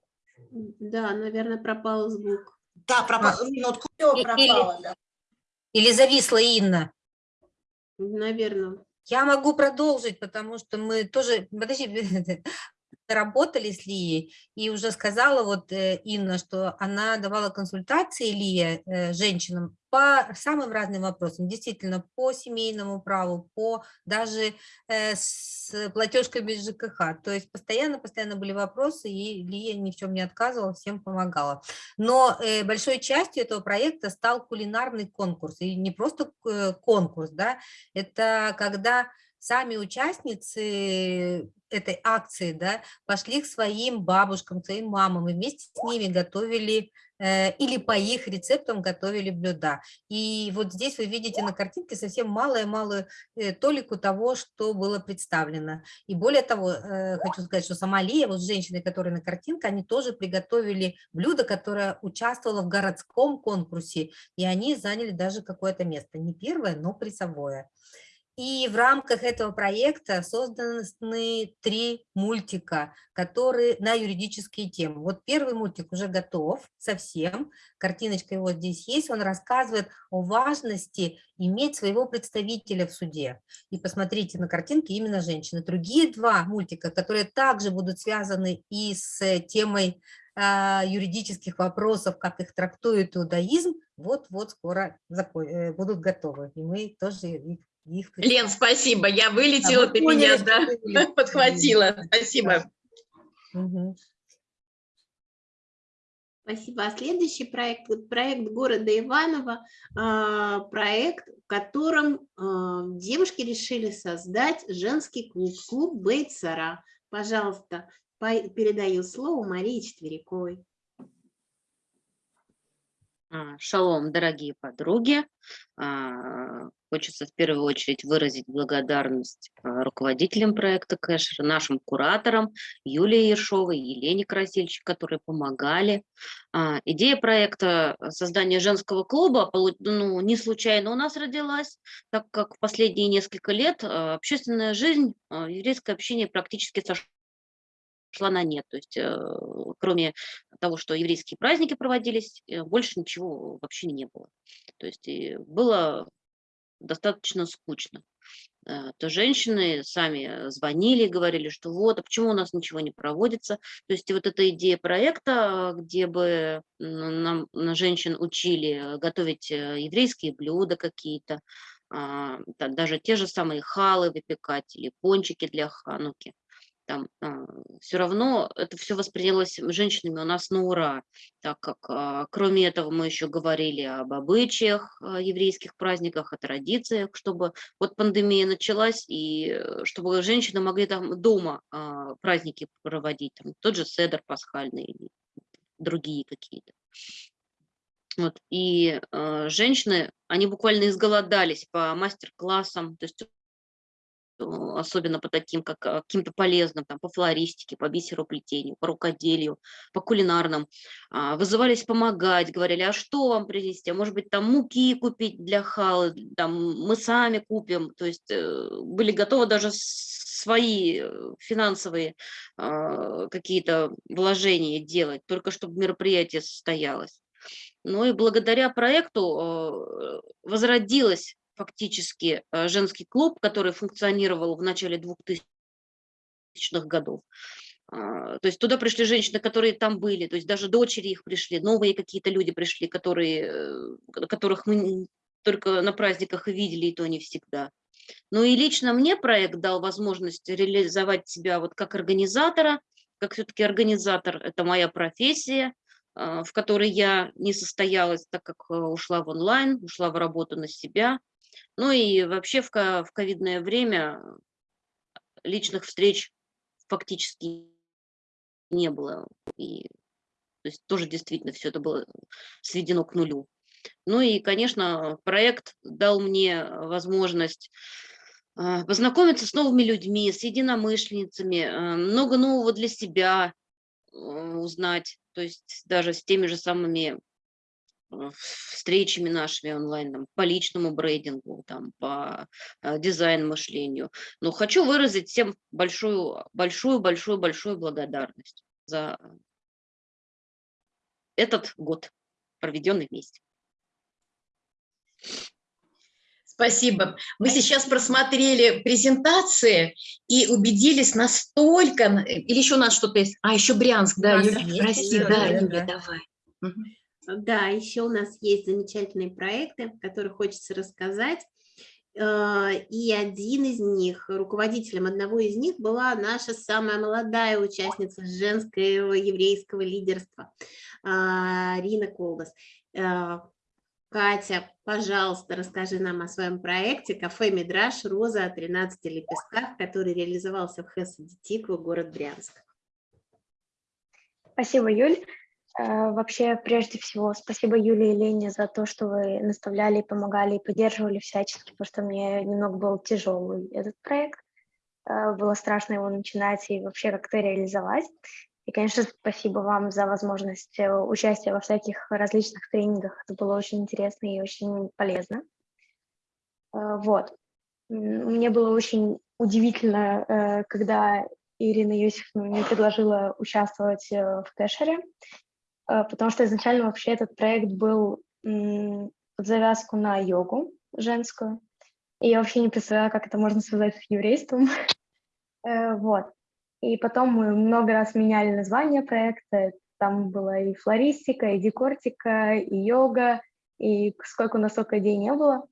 Да, наверное, пропал звук. Да, пропал. А. Минутку. Все пропало, или, да. Или зависла Инна? Наверное. Я могу продолжить, потому что мы тоже... Подожди, работали с Лией, и уже сказала вот э, Инна, что она давала консультации Лия э, женщинам по самым разным вопросам, действительно, по семейному праву, по даже э, с платежками ЖКХ. То есть постоянно-постоянно были вопросы, и Лия ни в чем не отказывала, всем помогала. Но большой частью этого проекта стал кулинарный конкурс. И не просто конкурс, да, это когда сами участницы этой акции да, пошли к своим бабушкам, своим мамам и вместе с ними готовили э, или по их рецептам готовили блюда. И вот здесь вы видите на картинке совсем малую-малую э, толику того, что было представлено. И более того, э, хочу сказать, что сама Лия, вот женщины, которые на картинке, они тоже приготовили блюдо, которое участвовало в городском конкурсе, и они заняли даже какое-то место, не первое, но призовое. И в рамках этого проекта созданы три мультика, которые на юридические темы. Вот первый мультик уже готов совсем, картиночка его здесь есть, он рассказывает о важности иметь своего представителя в суде. И посмотрите на картинке именно женщины. Другие два мультика, которые также будут связаны и с темой а, юридических вопросов, как их трактует иудаизм, вот-вот скоро э, будут готовы. И мы тоже их их Лен, спасибо, я вылетела, а ты меня да, подхватила. Спасибо. Угу. Спасибо. А следующий проект, проект города Иваново, а, проект, в котором а, девушки решили создать женский клуб, клуб Бейтсара. Пожалуйста, передаю слово Марии Четверяковой. Шалом, дорогие подруги. Хочется в первую очередь выразить благодарность а, руководителям проекта Кэшер, нашим кураторам Юлии Ершовой, Елене Красильчик, которые помогали. А, идея проекта создания женского клуба ну, не случайно у нас родилась, так как в последние несколько лет а, общественная жизнь, еврейское общение практически сошла на нет. То есть э, кроме того, что еврейские праздники проводились, э, больше ничего вообще не было. То есть было достаточно скучно. Э, то женщины сами звонили, говорили, что вот, а почему у нас ничего не проводится. То есть вот эта идея проекта, где бы нам на женщин учили готовить э, еврейские блюда какие-то, а, даже те же самые халы выпекать или пончики для хануки там а, все равно это все воспринялось женщинами у нас на ура, так как а, кроме этого мы еще говорили об обычаях а, еврейских праздниках, о традициях, чтобы вот пандемия началась, и э, чтобы женщины могли там дома праздники проводить, там, тот же седер пасхальный или другие какие-то. Вот, и э, женщины, они буквально изголодались по мастер-классам, то есть особенно по таким, как а, каким-то полезным, там, по флористике, по бисероплетению, по рукоделию, по кулинарным, а, вызывались помогать, говорили, а что вам принести, а может быть, там муки купить для халы, там, мы сами купим, то есть э, были готовы даже свои э, финансовые а, какие-то вложения делать, только чтобы мероприятие состоялось. Ну и благодаря проекту возродилась фактически э, женский клуб, который функционировал в начале 2000-х годов. А, то есть туда пришли женщины, которые там были, то есть даже дочери их пришли, новые какие-то люди пришли, которые, э, которых мы только на праздниках и видели, и то не всегда. Ну и лично мне проект дал возможность реализовать себя вот как организатора, как все-таки организатор, это моя профессия, а, в которой я не состоялась, так как э, ушла в онлайн, ушла в работу на себя, ну и вообще в, ковидное время личных встреч фактически не было. И, то есть тоже действительно все это было сведено к нулю. Ну и, конечно, проект дал мне возможность а, познакомиться с новыми людьми, с единомышленницами, а, много нового для себя узнать, то есть даже с теми же самыми встречами нашими онлайн, там, по личному брейдингу, там, по э, дизайн-мышлению. Но хочу выразить всем большую, большую, большую, большую благодарность за этот год, проведенный вместе. Спасибо. Мы сейчас просмотрели презентации и убедились настолько... Или еще у нас что-то есть? А, еще Брянск, да, Юля, прости, да, да, Юля, давай. Да, еще у нас есть замечательные проекты, о которых хочется рассказать. Э, и один из них, руководителем одного из них была наша самая молодая участница женского еврейского лидерства, а, Рина Колбас. Э, Катя, пожалуйста, расскажи нам о своем проекте «Кафе Мидраш. Роза о 13 лепестках», который реализовался в Хесаде Тиква, город Брянск. Спасибо, Юль. Э, вообще, прежде всего, спасибо Юле и Лене за то, что вы наставляли, помогали и поддерживали всячески, потому что мне немного был тяжелый этот проект. Э, было страшно его начинать и вообще как-то реализовать. И, конечно, спасибо вам за возможность э, участия во всяких различных тренингах. Это было очень интересно и очень полезно. Вот. Мне было очень удивительно, когда Ирина Юсифовна мне предложила участвовать в кэшере. Э, потому что изначально вообще этот проект был под завязку на йогу женскую, и я вообще не представляла, как это можно связать с еврейством. Э, вот. И потом мы много раз меняли название проекта, там была и флористика, и декортика, и йога, и сколько у нас только идей не было.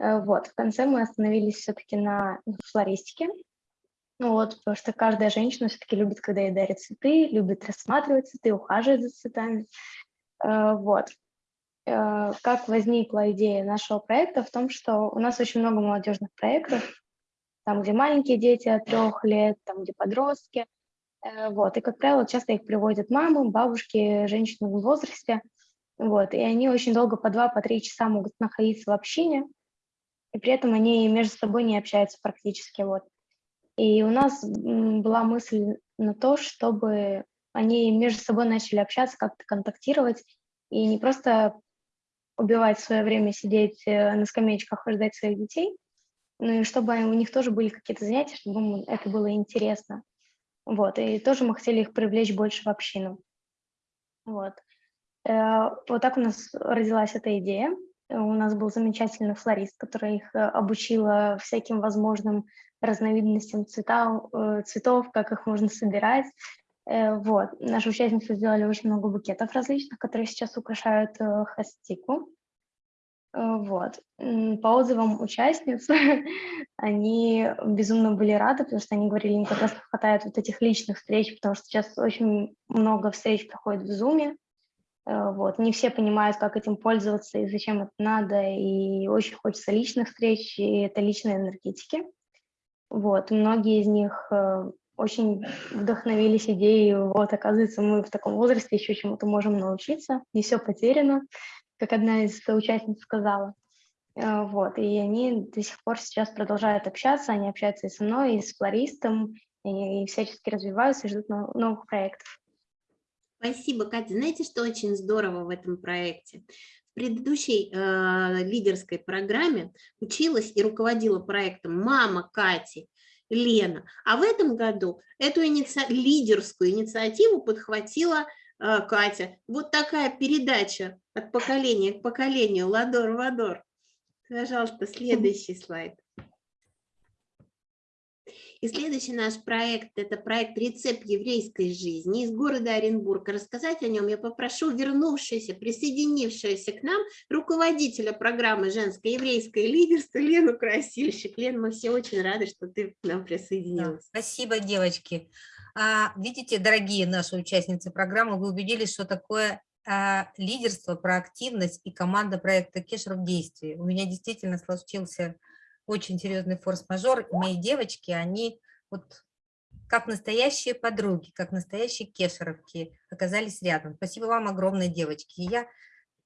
Э, вот, в конце мы остановились все-таки на флористике, вот, потому что каждая женщина все-таки любит, когда ей дарят цветы, любит рассматривать цветы, ухаживать за цветами. Э, вот. Э, как возникла идея нашего проекта в том, что у нас очень много молодежных проектов, там, где маленькие дети от трех лет, там, где подростки. Э, вот. И, как правило, часто их приводят мамы, бабушки, женщины в возрасте. Вот. И они очень долго, по два, по три часа могут находиться в общине, и при этом они между собой не общаются практически. Вот. И у нас была мысль на то, чтобы они между собой начали общаться, как-то контактировать, и не просто убивать свое время сидеть э, на скамеечках и ждать своих детей, ну и чтобы у них тоже были какие-то занятия, чтобы им это было интересно. Вот, и тоже мы хотели их привлечь больше в общину. Вот. Э, вот так у нас родилась эта идея. У нас был замечательный флорист, который их э, обучила всяким возможным разновидностям цветов, э, цветов, как их можно собирать. Э, вот. Наши участницы сделали очень много букетов различных, которые сейчас украшают э, хастику. Вот. По отзывам участниц, они безумно были рады, потому что они говорили, им как раз хватает вот этих личных встреч, потому что сейчас очень много встреч проходит в Zoom. Вот. Не все понимают, как этим пользоваться и зачем это надо, и очень хочется личных встреч, и это личные энергетики. Вот, многие из них э, очень вдохновились идеей, вот, оказывается, мы в таком возрасте еще чему-то можем научиться, не все потеряно, как одна из участниц сказала. Э, вот, и они до сих пор сейчас продолжают общаться, они общаются и со мной, и с флористом, и, и всячески развиваются, и ждут новых проектов. Спасибо, Катя. Знаете, что очень здорово в этом проекте? Предыдущей э, лидерской программе училась и руководила проектом мама Кати, Лена. А в этом году эту иници... лидерскую инициативу подхватила э, Катя. Вот такая передача от поколения к поколению, ладор-вадор. Пожалуйста, следующий слайд. И следующий наш проект – это проект «Рецепт еврейской жизни» из города Оренбурга. Рассказать о нем я попрошу вернувшуюся, присоединившуюся к нам руководителя программы «Женское еврейское лидерство» Лену Красильщик. Лен, мы все очень рады, что ты к нам присоединилась. Да, спасибо, девочки. А, видите, дорогие наши участницы программы, вы убедились, что такое а, лидерство, проактивность и команда проекта Кешер в действии. У меня действительно случился очень серьезный форс-мажор. Мои девочки, они вот как настоящие подруги, как настоящие кешеровки оказались рядом. Спасибо вам огромное, девочки. Я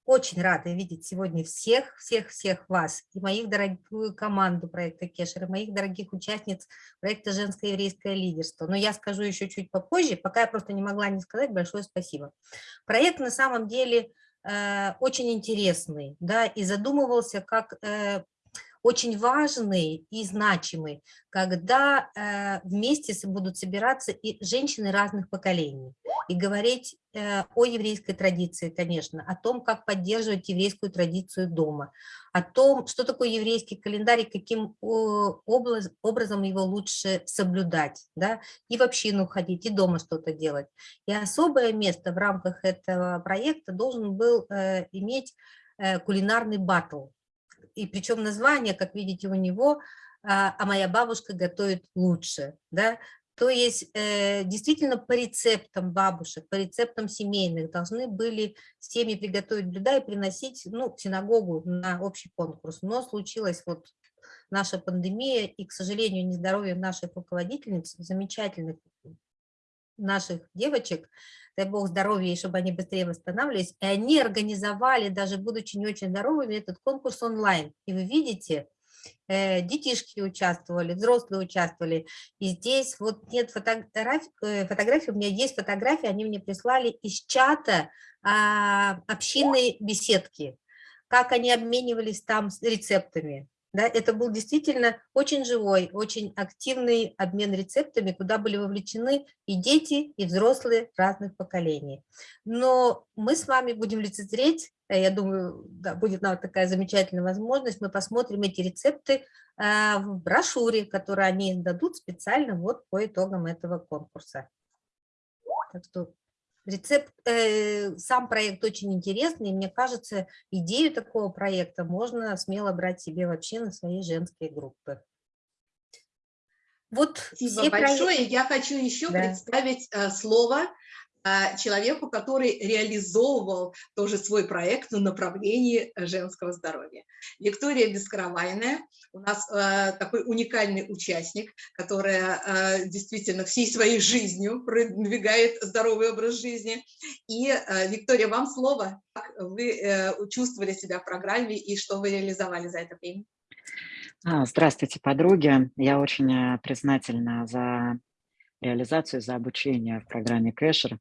очень рада видеть сегодня всех, всех, всех вас и моих дорогую команду проекта Кешер, и моих дорогих участниц проекта «Женское еврейское лидерство». Но я скажу еще чуть попозже, пока я просто не могла не сказать большое спасибо. Проект на самом деле э, очень интересный, да, и задумывался как э, очень важный и значимый, когда э, вместе будут собираться и женщины разных поколений. и говорить э, о еврейской традиции, конечно, о том, как поддерживать еврейскую традицию дома, о том, что такое еврейский календарь и каким образом его лучше соблюдать, да, и в общину ходить, и дома что-то делать. И особое место в рамках этого проекта должен был э, иметь э, кулинарный батл. И причем название, как видите, у него а, а моя бабушка готовит лучше, да, то есть э, действительно по рецептам бабушек, по рецептам семейных должны были семьи приготовить блюда и приносить ну, в синагогу на общий конкурс. Но случилась вот наша пандемия, и, к сожалению, нездоровье наших руководительниц, замечательных наших девочек, дай бог здоровья, и чтобы они быстрее восстанавливались, и они организовали, даже будучи не очень здоровыми, этот конкурс онлайн. И вы видите, Э, детишки участвовали, взрослые участвовали. И здесь вот нет фотографий, э, фотографий, у меня есть фотографии, они мне прислали из чата а, общинной беседки, как они обменивались там рецептами. Да, это был действительно очень живой, очень активный обмен рецептами, куда были вовлечены и дети, и взрослые разных поколений. Но мы с вами будем лицезреть, э, я думаю, да, будет нам такая замечательная возможность, мы посмотрим эти рецепты э, в брошюре, которую они дадут специально вот по итогам этого конкурса. Так что Рецепт, э, сам проект очень интересный, и мне кажется, идею такого проекта можно смело брать себе вообще на свои женские группы. Вот Спасибо большое. Проекты... Я хочу еще да. представить э, слово человеку, который реализовывал тоже свой проект в направлении женского здоровья. Виктория Бескаравайная, у нас э, такой уникальный участник, которая э, действительно всей своей жизнью продвигает здоровый образ жизни. И, э, Виктория, вам слово. Как вы э, чувствовали себя в программе и что вы реализовали за это время? А, здравствуйте, подруги. Я очень э, признательна за реализацию, за обучение в программе Кэшер.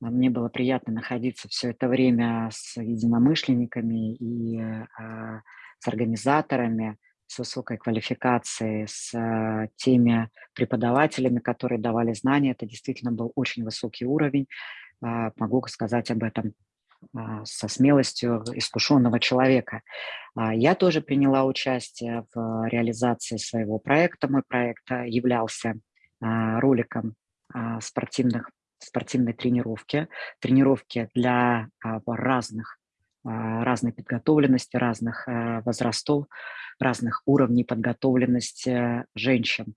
Мне было приятно находиться все это время с единомышленниками и а, с организаторами, с высокой квалификацией, с а, теми преподавателями, которые давали знания. Это действительно был очень высокий уровень. А, могу сказать об этом со смелостью искушенного человека. Я тоже приняла участие в реализации своего проекта. Мой проект являлся роликом спортивных спортивной тренировки, тренировки для а, разных, а, разной подготовленности, разных а, возрастов, разных уровней подготовленности женщин.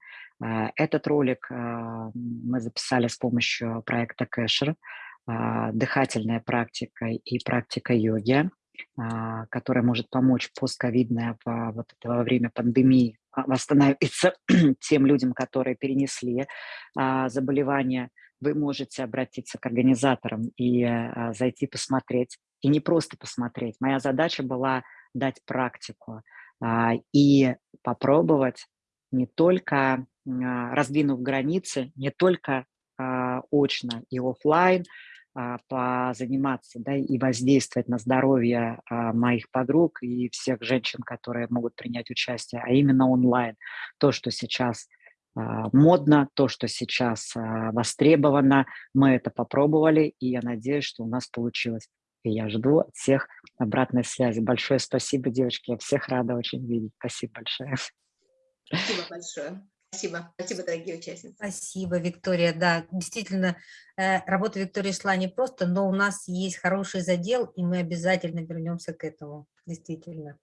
Этот ролик мы записали с помощью проекта Кэшер, дыхательная практика и практика йоги, которая может помочь постковидное во время пандемии восстановиться тем людям, которые перенесли заболевания вы можете обратиться к организаторам и а, зайти посмотреть. И не просто посмотреть. Моя задача была дать практику а, и попробовать не только, а, раздвинув границы, не только а, очно и офлайн, а, позаниматься да, и воздействовать на здоровье а, моих подруг и всех женщин, которые могут принять участие, а именно онлайн. То, что сейчас а, модно, то, что сейчас а, востребовано. Мы это попробовали, и я надеюсь, что у нас получилось. И я жду от всех обратной связи. Большое спасибо, девочки. Я всех рада очень видеть. Спасибо большое. Спасибо большое. Спасибо. Спасибо, дорогие участницы. Спасибо, Виктория. Да, действительно, э, работа Виктории шла не просто, но у нас есть хороший задел, и мы обязательно вернемся к этому. Действительно.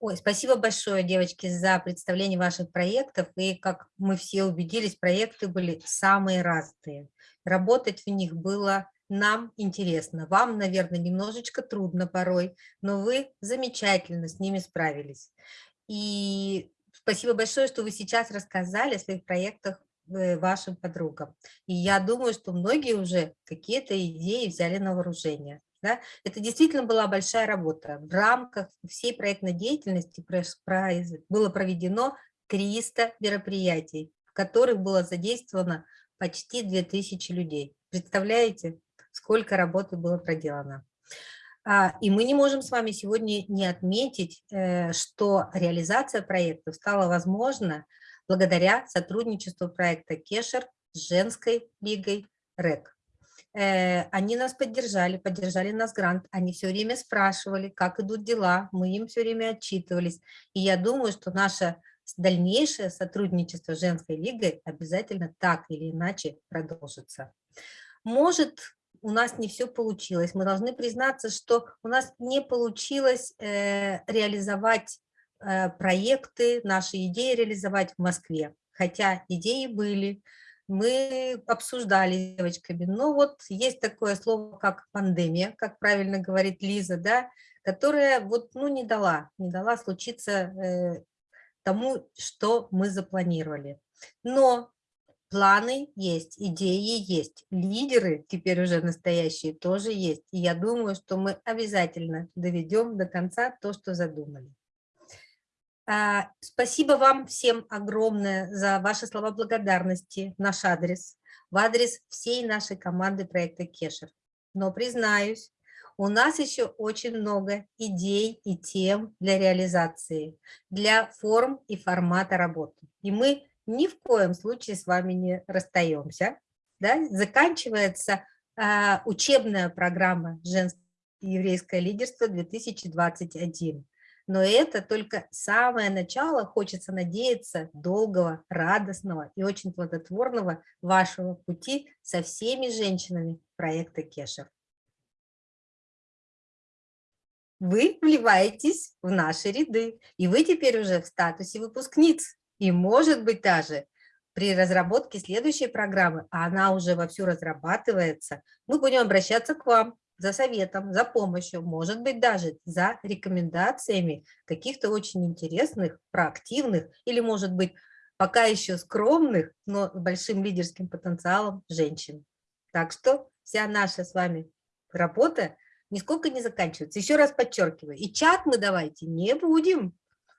Ой, спасибо большое, девочки, за представление ваших проектов. И, как мы все убедились, проекты были самые разные. Работать в них было нам интересно. Вам, наверное, немножечко трудно порой, но вы замечательно с ними справились. И спасибо большое, что вы сейчас рассказали о своих проектах э, вашим подругам. И я думаю, что многие уже какие-то идеи взяли на вооружение. Да? Это действительно была большая работа. В рамках всей проектной деятельности было проведено 300 мероприятий, в которых было задействовано почти 2000 людей. Представляете, сколько работы было проделано? А, и мы не можем с вами сегодня не отметить, э, что реализация проекта стала возможна благодаря сотрудничеству проекта Кешер с женской лигой РЭК. э, они нас поддержали, поддержали нас грант, они все время спрашивали, как идут дела, мы им все время отчитывались. И я думаю, что наше дальнейшее сотрудничество с женской лигой обязательно так или иначе продолжится. Может, у нас не все получилось. Мы должны признаться, что у нас не получилось э, реализовать э, проекты, наши идеи реализовать в Москве. Хотя идеи были, мы обсуждали с девочками. Но вот есть такое слово, как пандемия, как правильно говорит Лиза, да, которая вот, ну, не дала, не дала случиться э, тому, что мы запланировали. Но планы есть, идеи есть, лидеры теперь уже настоящие тоже есть. И я думаю, что мы обязательно доведем до конца то, что задумали. А, спасибо вам всем огромное за ваши слова благодарности наш адрес, в адрес всей нашей команды проекта Кешер. Но признаюсь, у нас еще очень много идей и тем для реализации, для форм и формата работы. И мы ни в коем случае с вами не расстаемся. Да? Заканчивается а, учебная программа «Женское еврейское лидерство 2021». Но это только самое начало, хочется надеяться, долгого, радостного и очень плодотворного вашего пути со всеми женщинами проекта Кешев. Вы вливаетесь в наши ряды, и вы теперь уже в статусе выпускниц. И может быть даже при разработке следующей программы, а она уже вовсю разрабатывается, мы будем обращаться к вам за советом, за помощью, может быть, даже за рекомендациями каких-то очень интересных, проактивных или, может быть, пока еще скромных, но с большим лидерским потенциалом женщин. Так что вся наша с вами работа нисколько не заканчивается. Еще раз подчеркиваю, и чат мы давайте не будем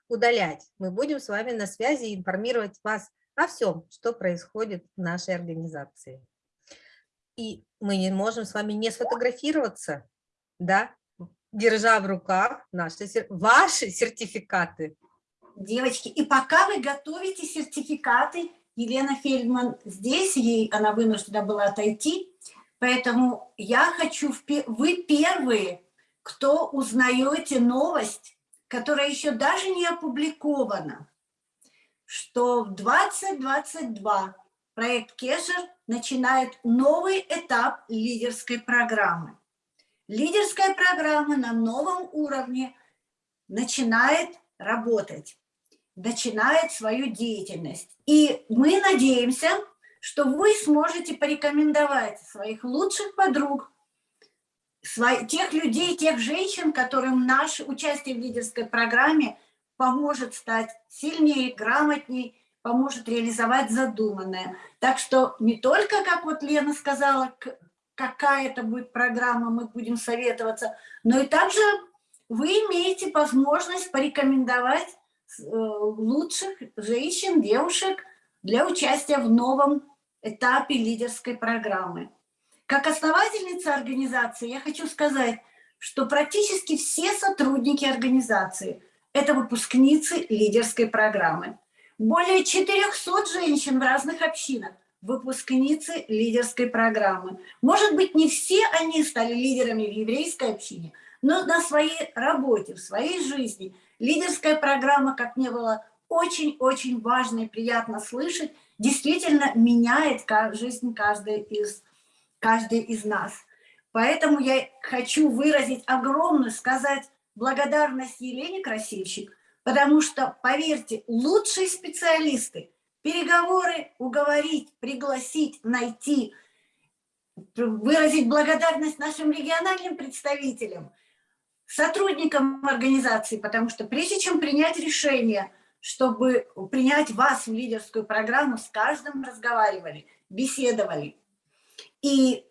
удалять. Мы будем с вами на связи и информировать вас о всем, что происходит в нашей организации и мы не можем с вами не сфотографироваться, да, держа в руках наши, ваши сертификаты. Девочки, и пока вы готовите сертификаты, Елена Фельдман здесь, ей она вынуждена была отойти, поэтому я хочу, вы первые, кто узнаете новость, которая еще даже не опубликована, что в 2022 проект Кешер начинает новый этап лидерской программы. Лидерская программа на новом уровне начинает работать, начинает свою деятельность. И мы надеемся, что вы сможете порекомендовать своих лучших подруг, тех людей, тех женщин, которым наше участие в лидерской программе поможет стать сильнее, грамотнее поможет реализовать задуманное. Так что не только, как вот Лена сказала, какая это будет программа, мы будем советоваться, но и также вы имеете возможность порекомендовать э, лучших женщин, девушек для участия в новом этапе лидерской программы. Как основательница организации я хочу сказать, что практически все сотрудники организации – это выпускницы лидерской программы. Более 400 женщин в разных общинах, выпускницы лидерской программы. Может быть, не все они стали лидерами в еврейской общине, но на своей работе, в своей жизни лидерская программа, как мне было очень-очень важно и приятно слышать, действительно меняет жизнь каждой из, каждой из нас. Поэтому я хочу выразить огромную, сказать благодарность Елене Красильщик Потому что, поверьте, лучшие специалисты, переговоры уговорить, пригласить, найти, выразить благодарность нашим региональным представителям, сотрудникам организации, потому что прежде чем принять решение, чтобы принять вас в лидерскую программу, с каждым разговаривали, беседовали. И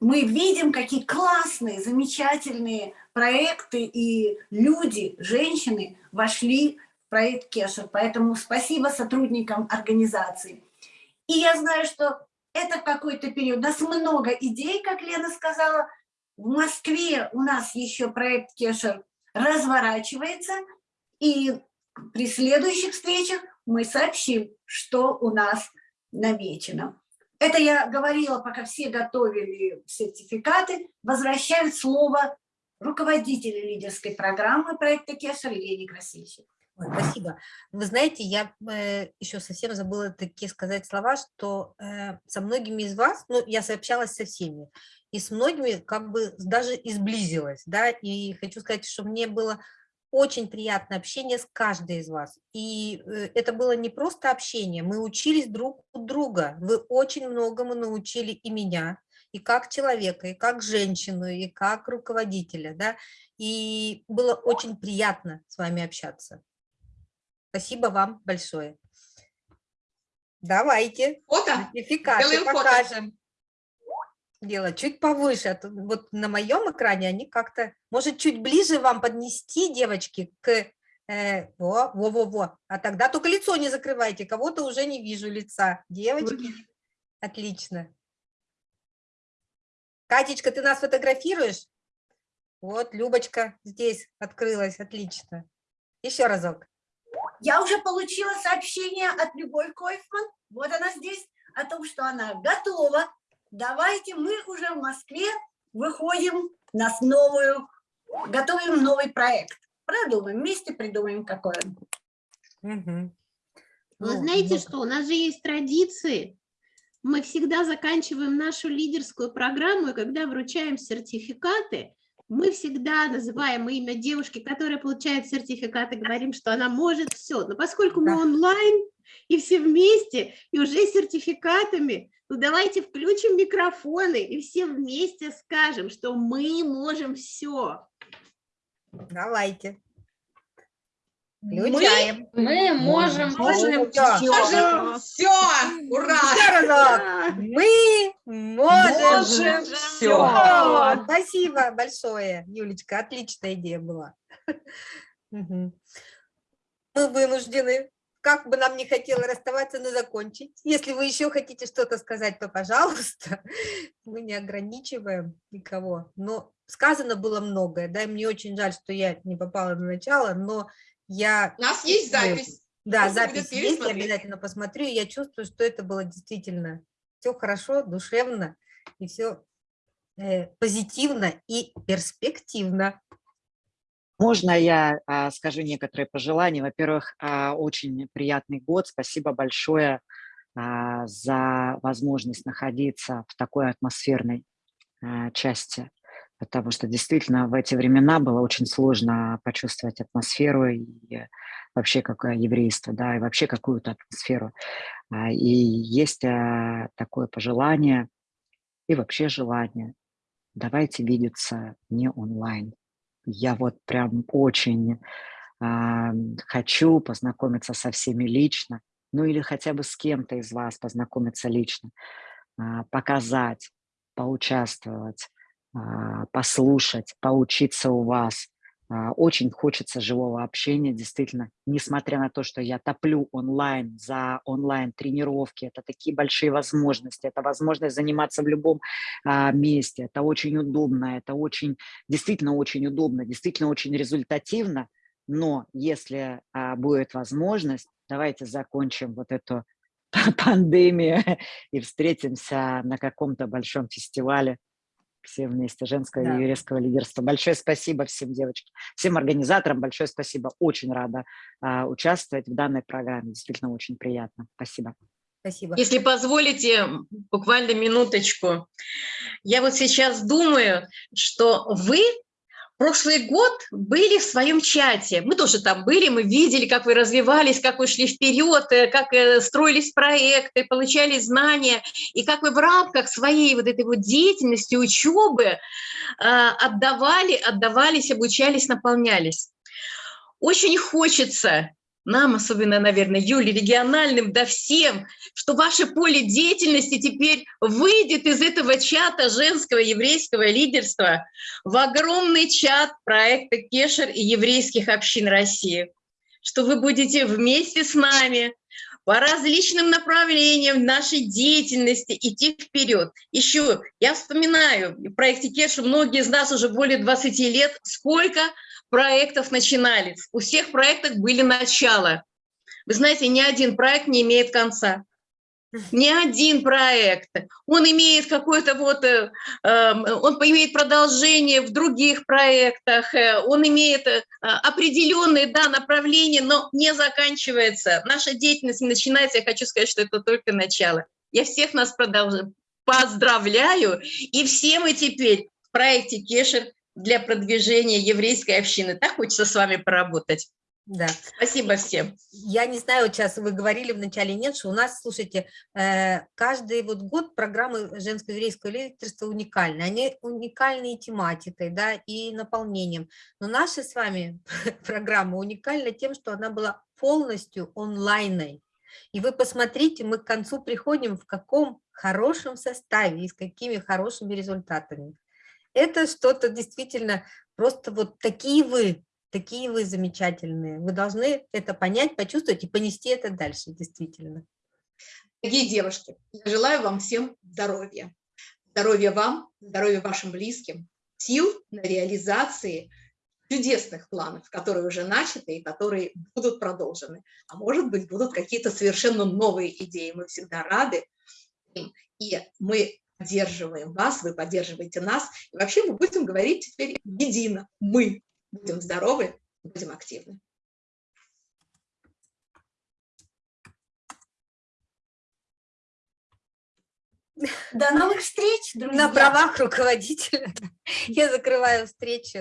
мы видим, какие классные, замечательные проекты и люди, женщины вошли в проект Кешер. Поэтому спасибо сотрудникам организации. И я знаю, что это какой-то период. У нас много идей, как Лена сказала. В Москве у нас еще проект Кешер разворачивается. И при следующих встречах мы сообщим, что у нас намечено. Это я говорила, пока все готовили сертификаты, возвращаю слово руководителю лидерской программы проекта Кешер Елене Красильщик. Ой, спасибо. Вы знаете, я э, еще совсем забыла такие сказать слова, что э, со многими из вас, ну, я сообщалась со всеми, и с многими как бы даже изблизилась, да, и хочу сказать, что мне было очень приятное общение с каждой из вас. И э, это было не просто общение, мы учились друг у друга. Вы очень многому научили и меня, и как человека, и как женщину, и как руководителя. Да? И было очень приятно с вами общаться. Спасибо вам большое. Давайте фото? сертификаты покажем. Фото делать чуть повыше. А то вот на моем экране они как-то, может, чуть ближе вам поднести, девочки, к... Э, во, во, во, во. А тогда только лицо не закрывайте, кого-то уже не вижу лица. Девочки, отлично. Катечка, ты нас фотографируешь? Вот, Любочка здесь открылась, отлично. Еще разок. Я уже получила сообщение от Любовь Койфман, вот она здесь, о том, что она готова давайте мы уже в Москве выходим на новую, готовим новый проект. Продумаем, вместе придумаем какой он. Угу. Вы знаете что, у нас же есть традиции. Мы всегда заканчиваем нашу лидерскую программу, и когда вручаем сертификаты, мы всегда называем имя девушки, которая получает сертификат, и говорим, что она может все. Но поскольку мы онлайн, и все вместе, и уже сертификатами, ну давайте включим микрофоны и все вместе скажем, что мы можем все. Давайте. Включаем. Мы, мы можем, можем все. Можем все. Ура! Все Мы можем, можем все. Спасибо большое, Юлечка. Отличная идея была. Мы вынуждены как бы нам не хотелось расставаться, но закончить. Если вы еще хотите что-то сказать, то пожалуйста. Мы не ограничиваем никого. Но сказано было многое, да, и мне очень жаль, что я не попала на начало, но я... У нас есть запись. Да, Просто запись есть, я обязательно посмотрю, я чувствую, что это было действительно все хорошо, душевно, и все э, позитивно и перспективно. Можно я а, скажу некоторые пожелания? Во-первых, а, очень приятный год. Спасибо большое а, за возможность находиться в такой атмосферной а, части, потому что действительно в эти времена было очень сложно почувствовать атмосферу и вообще какое еврейство, да, и вообще какую-то атмосферу. А, и есть а, такое пожелание и вообще желание. Давайте видеться не онлайн я вот прям очень э, хочу познакомиться со всеми лично, ну или хотя бы с кем-то из вас познакомиться лично, э, показать, поучаствовать, э, послушать, поучиться у вас, очень хочется живого общения, действительно, несмотря на то, что я топлю онлайн за онлайн-тренировки, это такие большие возможности, это возможность заниматься в любом а, месте, это очень удобно, это очень, действительно очень удобно, действительно очень результативно, но если а, будет возможность, давайте закончим вот эту пандемию и встретимся на каком-то большом фестивале все вместе, женского да. и еврейского лидерства. Большое спасибо всем девочкам, всем организаторам, большое спасибо. Очень рада а, участвовать в данной программе, действительно очень приятно. Спасибо. Спасибо. Если позволите, буквально минуточку. Я вот сейчас думаю, что вы прошлый год были в своем чате. Мы тоже там были, мы видели, как вы развивались, как вы шли вперед, э, как э, строились проекты, получали знания, и как вы в рамках своей вот этой вот деятельности, учебы э, отдавали, отдавались, обучались, наполнялись. Очень хочется нам, особенно, наверное, Юле, региональным, да всем, что ваше поле деятельности теперь выйдет из этого чата женского еврейского лидерства в огромный чат проекта Кешер и еврейских общин России, что вы будете вместе с нами по различным направлениям нашей деятельности идти вперед. Еще я вспоминаю, в проекте Кеша многие из нас уже более 20 лет, сколько проектов начинались. У всех проектов были начала. Вы знаете, ни один проект не имеет конца. не один проект. Он имеет какой-то вот, э, э, он имеет продолжение в других проектах, э, он имеет э, определенные, да, направления, но не заканчивается. Наша деятельность начинается, я хочу сказать, что это только начало. Я всех нас продолжаю, поздравляю, и все мы теперь в проекте Кешер для продвижения еврейской общины. Так хочется с вами поработать. Да. Спасибо всем. Я не знаю, вот сейчас вы говорили вначале, нет, что у нас, слушайте, э, каждый вот год программы женского еврейского лидерства уникальны. Они уникальны и тематикой, да, и наполнением. Но наша с вами программа уникальна тем, что она была полностью онлайной. И вы посмотрите, мы к концу приходим в каком хорошем составе и с какими хорошими результатами. Это что-то действительно просто вот такие вы, такие вы замечательные. Вы должны это понять, почувствовать и понести это дальше, действительно. Дорогие девушки, я желаю вам всем здоровья. Здоровья вам, здоровья вашим близким, сил на реализации чудесных планов, которые уже начаты и которые будут продолжены. А может быть, будут какие-то совершенно новые идеи. Мы всегда рады. И мы поддерживаем вас, вы поддерживаете нас. И вообще мы будем говорить теперь едино. Мы будем здоровы, будем активны. До новых встреч, друзья! На правах руководителя я закрываю встречу.